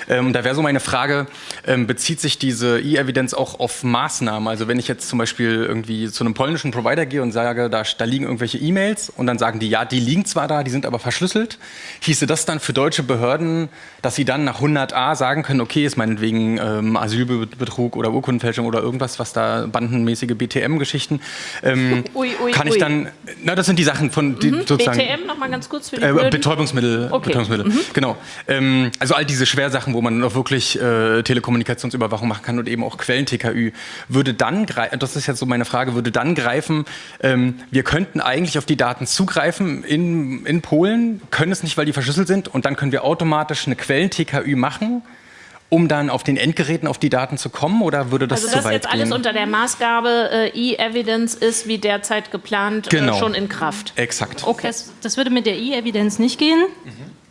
Ähm, da wäre so meine Frage, ähm, bezieht sich diese E-Evidenz auch auf Maßnahmen? Also wenn ich jetzt zum Beispiel irgendwie zu einem polnischen Provider gehe und sage, da, da liegen irgendwelche E-Mails und dann sagen die, ja, die liegen zwar da, die sind aber verschlüsselt, hieße das dann für deutsche Behörden, dass sie dann nach 100a sagen können, okay, ist meinetwegen ähm, Asylbetrug oder Urkundenfälschung oder irgendwas, was da bandenmäßige BTM-Geschichten, ähm, kann ich dann, na das sind die Sachen von, die mhm. sozusagen... BTM nochmal ganz kurz für die äh, Betäubungsmittel, okay. Betäubungsmittel, mhm. genau. Ähm, also all diese Schwersachen, wo man auch wirklich äh, Telekommunikationsüberwachung machen kann und eben auch Quellen-TKÜ, würde dann, das ist jetzt so meine Frage, würde dann greifen, ähm, wir könnten eigentlich auf die Daten zugreifen in, in Polen, können es nicht, weil die verschlüsselt sind und dann können wir automatisch eine Quellen-TKÜ machen, um dann auf den Endgeräten auf die Daten zu kommen oder würde das also zu weit gehen? Also das jetzt alles unter der Maßgabe äh, E-Evidence ist wie derzeit geplant äh, genau. äh, schon in Kraft? Exakt. Okay. Das, das würde mit der E-Evidence nicht gehen? Mhm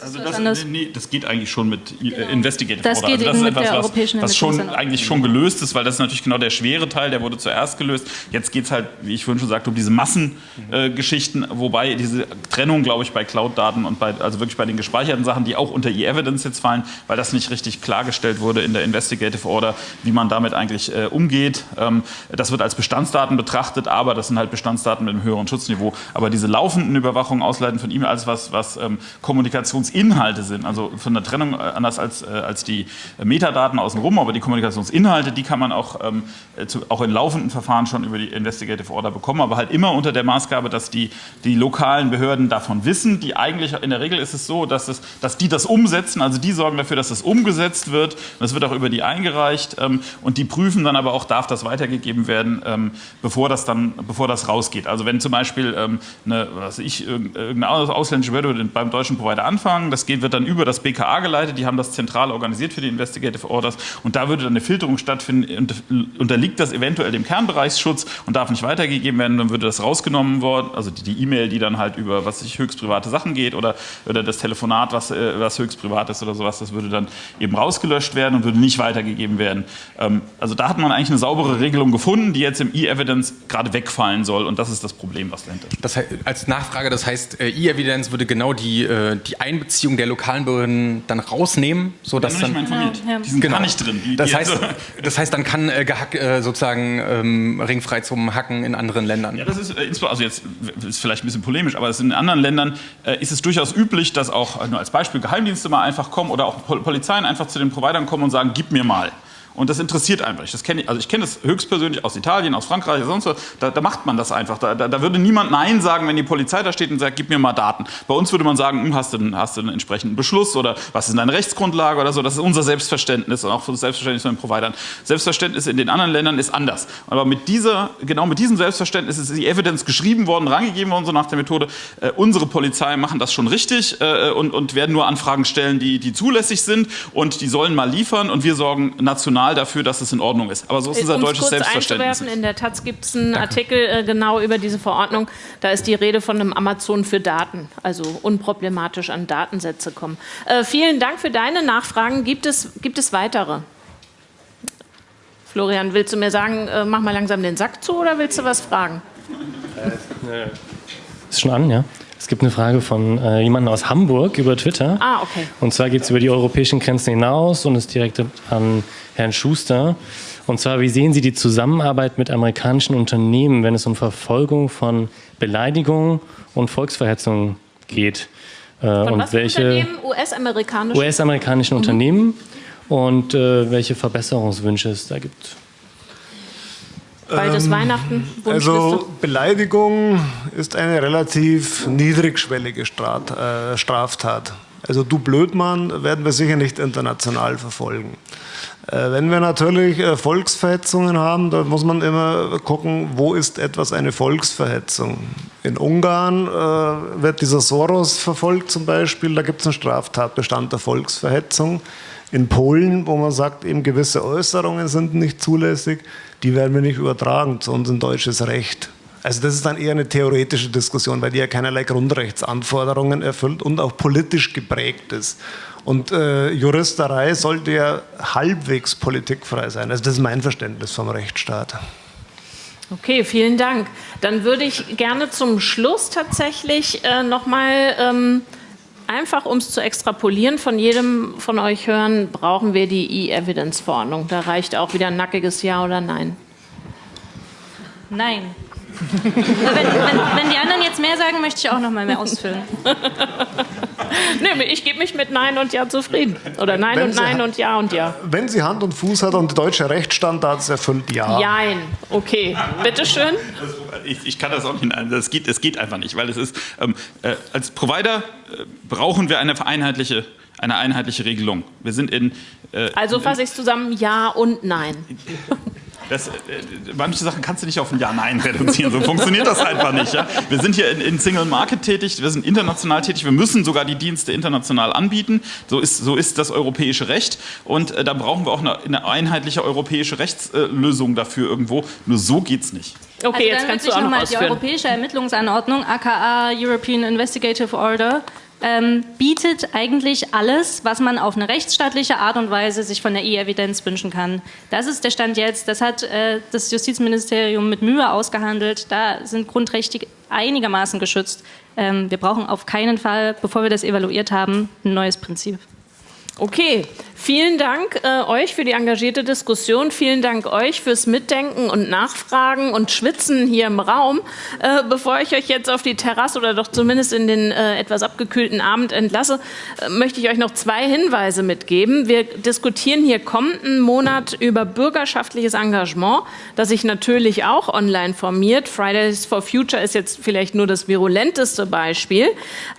also das, nee, das geht eigentlich schon mit äh, genau. Investigative das Geht also das ist etwas, der europäischen was, was schon eigentlich schon gelöst ist, weil das ist natürlich genau der schwere Teil, der wurde zuerst gelöst. Jetzt geht es halt, wie ich vorhin schon sagte, um diese Massengeschichten, äh, wobei diese Trennung, glaube ich, bei Cloud-Daten und bei, also wirklich bei den gespeicherten Sachen, die auch unter E-Evidence jetzt fallen, weil das nicht richtig klargestellt wurde in der Investigative Order, wie man damit eigentlich äh, umgeht. Ähm, das wird als Bestandsdaten betrachtet, aber das sind halt Bestandsdaten mit einem höheren Schutzniveau. Aber diese laufenden Überwachungen, Ausleiten von E-Mail, alles was, was ähm, Kommunikation Kommunikationsinhalte sind, also von der Trennung äh, anders als, äh, als die Metadaten außenrum, aber die Kommunikationsinhalte, die kann man auch, ähm, zu, auch in laufenden Verfahren schon über die Investigative Order bekommen, aber halt immer unter der Maßgabe, dass die, die lokalen Behörden davon wissen. Die eigentlich, in der Regel ist es so, dass, es, dass die das umsetzen, also die sorgen dafür, dass das umgesetzt wird. Das wird auch über die eingereicht ähm, und die prüfen dann aber auch, darf das weitergegeben werden, ähm, bevor das dann, bevor das rausgeht. Also wenn zum Beispiel ähm, eine, was ich, irgendeine ausländische Behörde beim deutschen Provider anfangen. Das geht, wird dann über das BKA geleitet. Die haben das zentral organisiert für die Investigative Orders. Und da würde dann eine Filterung stattfinden. Und unterliegt das eventuell dem Kernbereichsschutz und darf nicht weitergegeben werden. Dann würde das rausgenommen worden. Also die E-Mail, die dann halt über was sich höchst private Sachen geht oder, oder das Telefonat, was, äh, was höchst privat ist oder sowas, das würde dann eben rausgelöscht werden und würde nicht weitergegeben werden. Ähm, also da hat man eigentlich eine saubere Regelung gefunden, die jetzt im E-Evidence gerade wegfallen soll. Und das ist das Problem, was dahinter steht. Das heißt, als Nachfrage, das heißt, äh, E-Evidence würde genau die, äh, die Einbeziehung der lokalen Behörden dann rausnehmen, sodass dann... informiert. Ja, ja. Die sind genau. gar nicht drin. Die, das, heißt, das heißt, dann kann äh, gehack, äh, sozusagen ähm, ringfrei zum Hacken in anderen Ländern. Ja, das ist, äh, also jetzt ist vielleicht ein bisschen polemisch, aber in anderen Ländern äh, ist es durchaus üblich, dass auch, nur als Beispiel, Geheimdienste mal einfach kommen oder auch Pol Polizeien einfach zu den Providern kommen und sagen, gib mir mal. Und das interessiert einfach nicht. Das kenne ich, also ich kenne das höchstpersönlich aus Italien, aus Frankreich, sonst was. Da, da macht man das einfach. Da, da, da, würde niemand Nein sagen, wenn die Polizei da steht und sagt, gib mir mal Daten. Bei uns würde man sagen, hm, hast, du, hast du einen entsprechenden Beschluss oder was ist deine Rechtsgrundlage oder so. Das ist unser Selbstverständnis und auch das Selbstverständnis von den Providern. Selbstverständnis in den anderen Ländern ist anders. Aber mit dieser, genau mit diesem Selbstverständnis ist die Evidence geschrieben worden, rangegeben worden, so nach der Methode, äh, unsere Polizei machen das schon richtig äh, und, und werden nur Anfragen stellen, die, die zulässig sind und die sollen mal liefern und wir sorgen national dafür, dass es in Ordnung ist. Aber so ist unser Um's deutsches kurz Selbstverständnis. In der Taz gibt es einen Danke. Artikel äh, genau über diese Verordnung. Da ist die Rede von einem Amazon für Daten, also unproblematisch an Datensätze kommen. Äh, vielen Dank für deine Nachfragen. Gibt es, gibt es weitere? Florian, willst du mir sagen, äh, mach mal langsam den Sack zu oder willst du was fragen? Äh, ist schon an, ja. Es gibt eine Frage von äh, jemandem aus Hamburg über Twitter. Ah, okay. Und zwar geht es über die europäischen Grenzen hinaus und ist direkt an Herrn Schuster. Und zwar, wie sehen Sie die Zusammenarbeit mit amerikanischen Unternehmen, wenn es um Verfolgung von Beleidigungen und Volksverhetzung geht? Äh, von und welche US-amerikanischen US-amerikanischen mhm. Unternehmen und äh, welche Verbesserungswünsche es da gibt? Ist ähm, Weihnachten. Also Beleidigung ist eine relativ niedrigschwellige äh, Straftat. Also du Blödmann werden wir sicher nicht international verfolgen. Äh, wenn wir natürlich äh, Volksverhetzungen haben, da muss man immer gucken, wo ist etwas eine Volksverhetzung. In Ungarn wird dieser Soros verfolgt zum Beispiel, da gibt es einen Straftatbestand der Volksverhetzung. In Polen, wo man sagt, eben gewisse Äußerungen sind nicht zulässig, die werden wir nicht übertragen zu uns in deutsches Recht. Also das ist dann eher eine theoretische Diskussion, weil die ja keinerlei Grundrechtsanforderungen erfüllt und auch politisch geprägt ist. Und äh, Juristerei sollte ja halbwegs politikfrei sein. Also das ist mein Verständnis vom Rechtsstaat. Okay, vielen Dank. Dann würde ich gerne zum Schluss tatsächlich äh, nochmal ähm, einfach, um es zu extrapolieren, von jedem von euch hören, brauchen wir die E-Evidence-Verordnung. Da reicht auch wieder ein nackiges Ja oder Nein. Nein. Wenn, wenn, wenn, die anderen jetzt mehr sagen, möchte ich auch noch mal mehr ausfüllen. nee, ich gebe mich mit Nein und Ja zufrieden. Oder Nein wenn und Nein und Ja und Ja. Wenn sie Hand und Fuß hat und deutsche Rechtsstandards erfüllt, Ja. Jein. Okay. Bitteschön. Ich, ich kann das auch nicht. Das geht, das geht einfach nicht, weil es ist, ähm, äh, als Provider äh, brauchen wir eine einheitliche eine einheitliche Regelung. Wir sind in. Äh, also fasse ich es zusammen: Ja und Nein. Das, äh, manche Sachen kannst du nicht auf ein Ja-Nein reduzieren. So funktioniert das einfach nicht. Ja? Wir sind hier in, in, Single Market tätig, wir sind international tätig, wir müssen sogar die Dienste international anbieten. So ist, so ist das europäische Recht. Und äh, da brauchen wir auch eine, eine einheitliche europäische Rechtslösung dafür irgendwo. Nur so geht es nicht. Okay, also jetzt kannst du auch noch mal die europäische Ermittlungsanordnung, aka European Investigative Order, ähm, bietet eigentlich alles, was man auf eine rechtsstaatliche Art und Weise sich von der E-Evidenz wünschen kann. Das ist der Stand jetzt. Das hat äh, das Justizministerium mit Mühe ausgehandelt. Da sind Grundrechte einigermaßen geschützt. Ähm, wir brauchen auf keinen Fall, bevor wir das evaluiert haben, ein neues Prinzip. Okay, vielen Dank äh, euch für die engagierte Diskussion. Vielen Dank euch fürs Mitdenken und Nachfragen und Schwitzen hier im Raum. Äh, bevor ich euch jetzt auf die Terrasse oder doch zumindest in den äh, etwas abgekühlten Abend entlasse, äh, möchte ich euch noch zwei Hinweise mitgeben. Wir diskutieren hier kommenden Monat über bürgerschaftliches Engagement, das sich natürlich auch online formiert. Fridays for Future ist jetzt vielleicht nur das virulenteste Beispiel.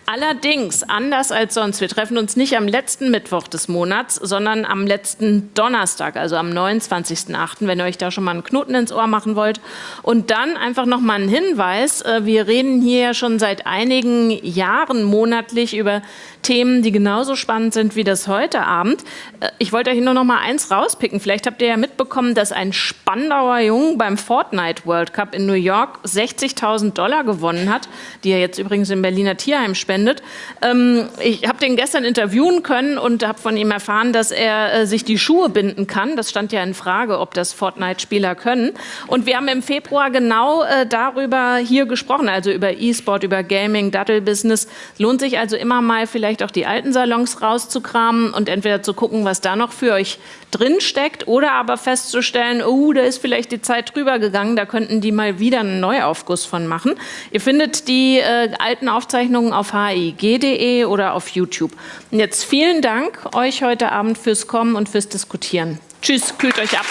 Allerdings, anders als sonst, wir treffen uns nicht am letzten Mittwoch des Monats, sondern am letzten Donnerstag, also am 29.08., wenn ihr euch da schon mal einen Knoten ins Ohr machen wollt. Und dann einfach noch mal ein Hinweis, äh, wir reden hier ja schon seit einigen Jahren monatlich über Themen, die genauso spannend sind wie das heute Abend. Äh, ich wollte euch nur noch mal eins rauspicken. Vielleicht habt ihr ja mitbekommen, dass ein Spandauer Jung beim Fortnite World Cup in New York 60.000 Dollar gewonnen hat, die er jetzt übrigens im Berliner Tierheim spendet. Ähm, ich habe den gestern interviewen können und habe von ihm erfahren, dass er äh, sich die Schuhe binden kann. Das stand ja in Frage, ob das Fortnite-Spieler können. Und wir haben im Februar genau äh, darüber hier gesprochen, also über E-Sport, über Gaming, Dattel-Business. Lohnt sich also immer mal vielleicht auch die alten Salons rauszukramen und entweder zu gucken, was da noch für euch drin steckt oder aber festzustellen, oh, da ist vielleicht die Zeit drüber gegangen, da könnten die mal wieder einen Neuaufguss von machen. Ihr findet die äh, alten Aufzeichnungen auf hig.de oder auf YouTube. Und jetzt vielen Dank euch heute Abend fürs Kommen und fürs Diskutieren. Tschüss, kühlt euch ab.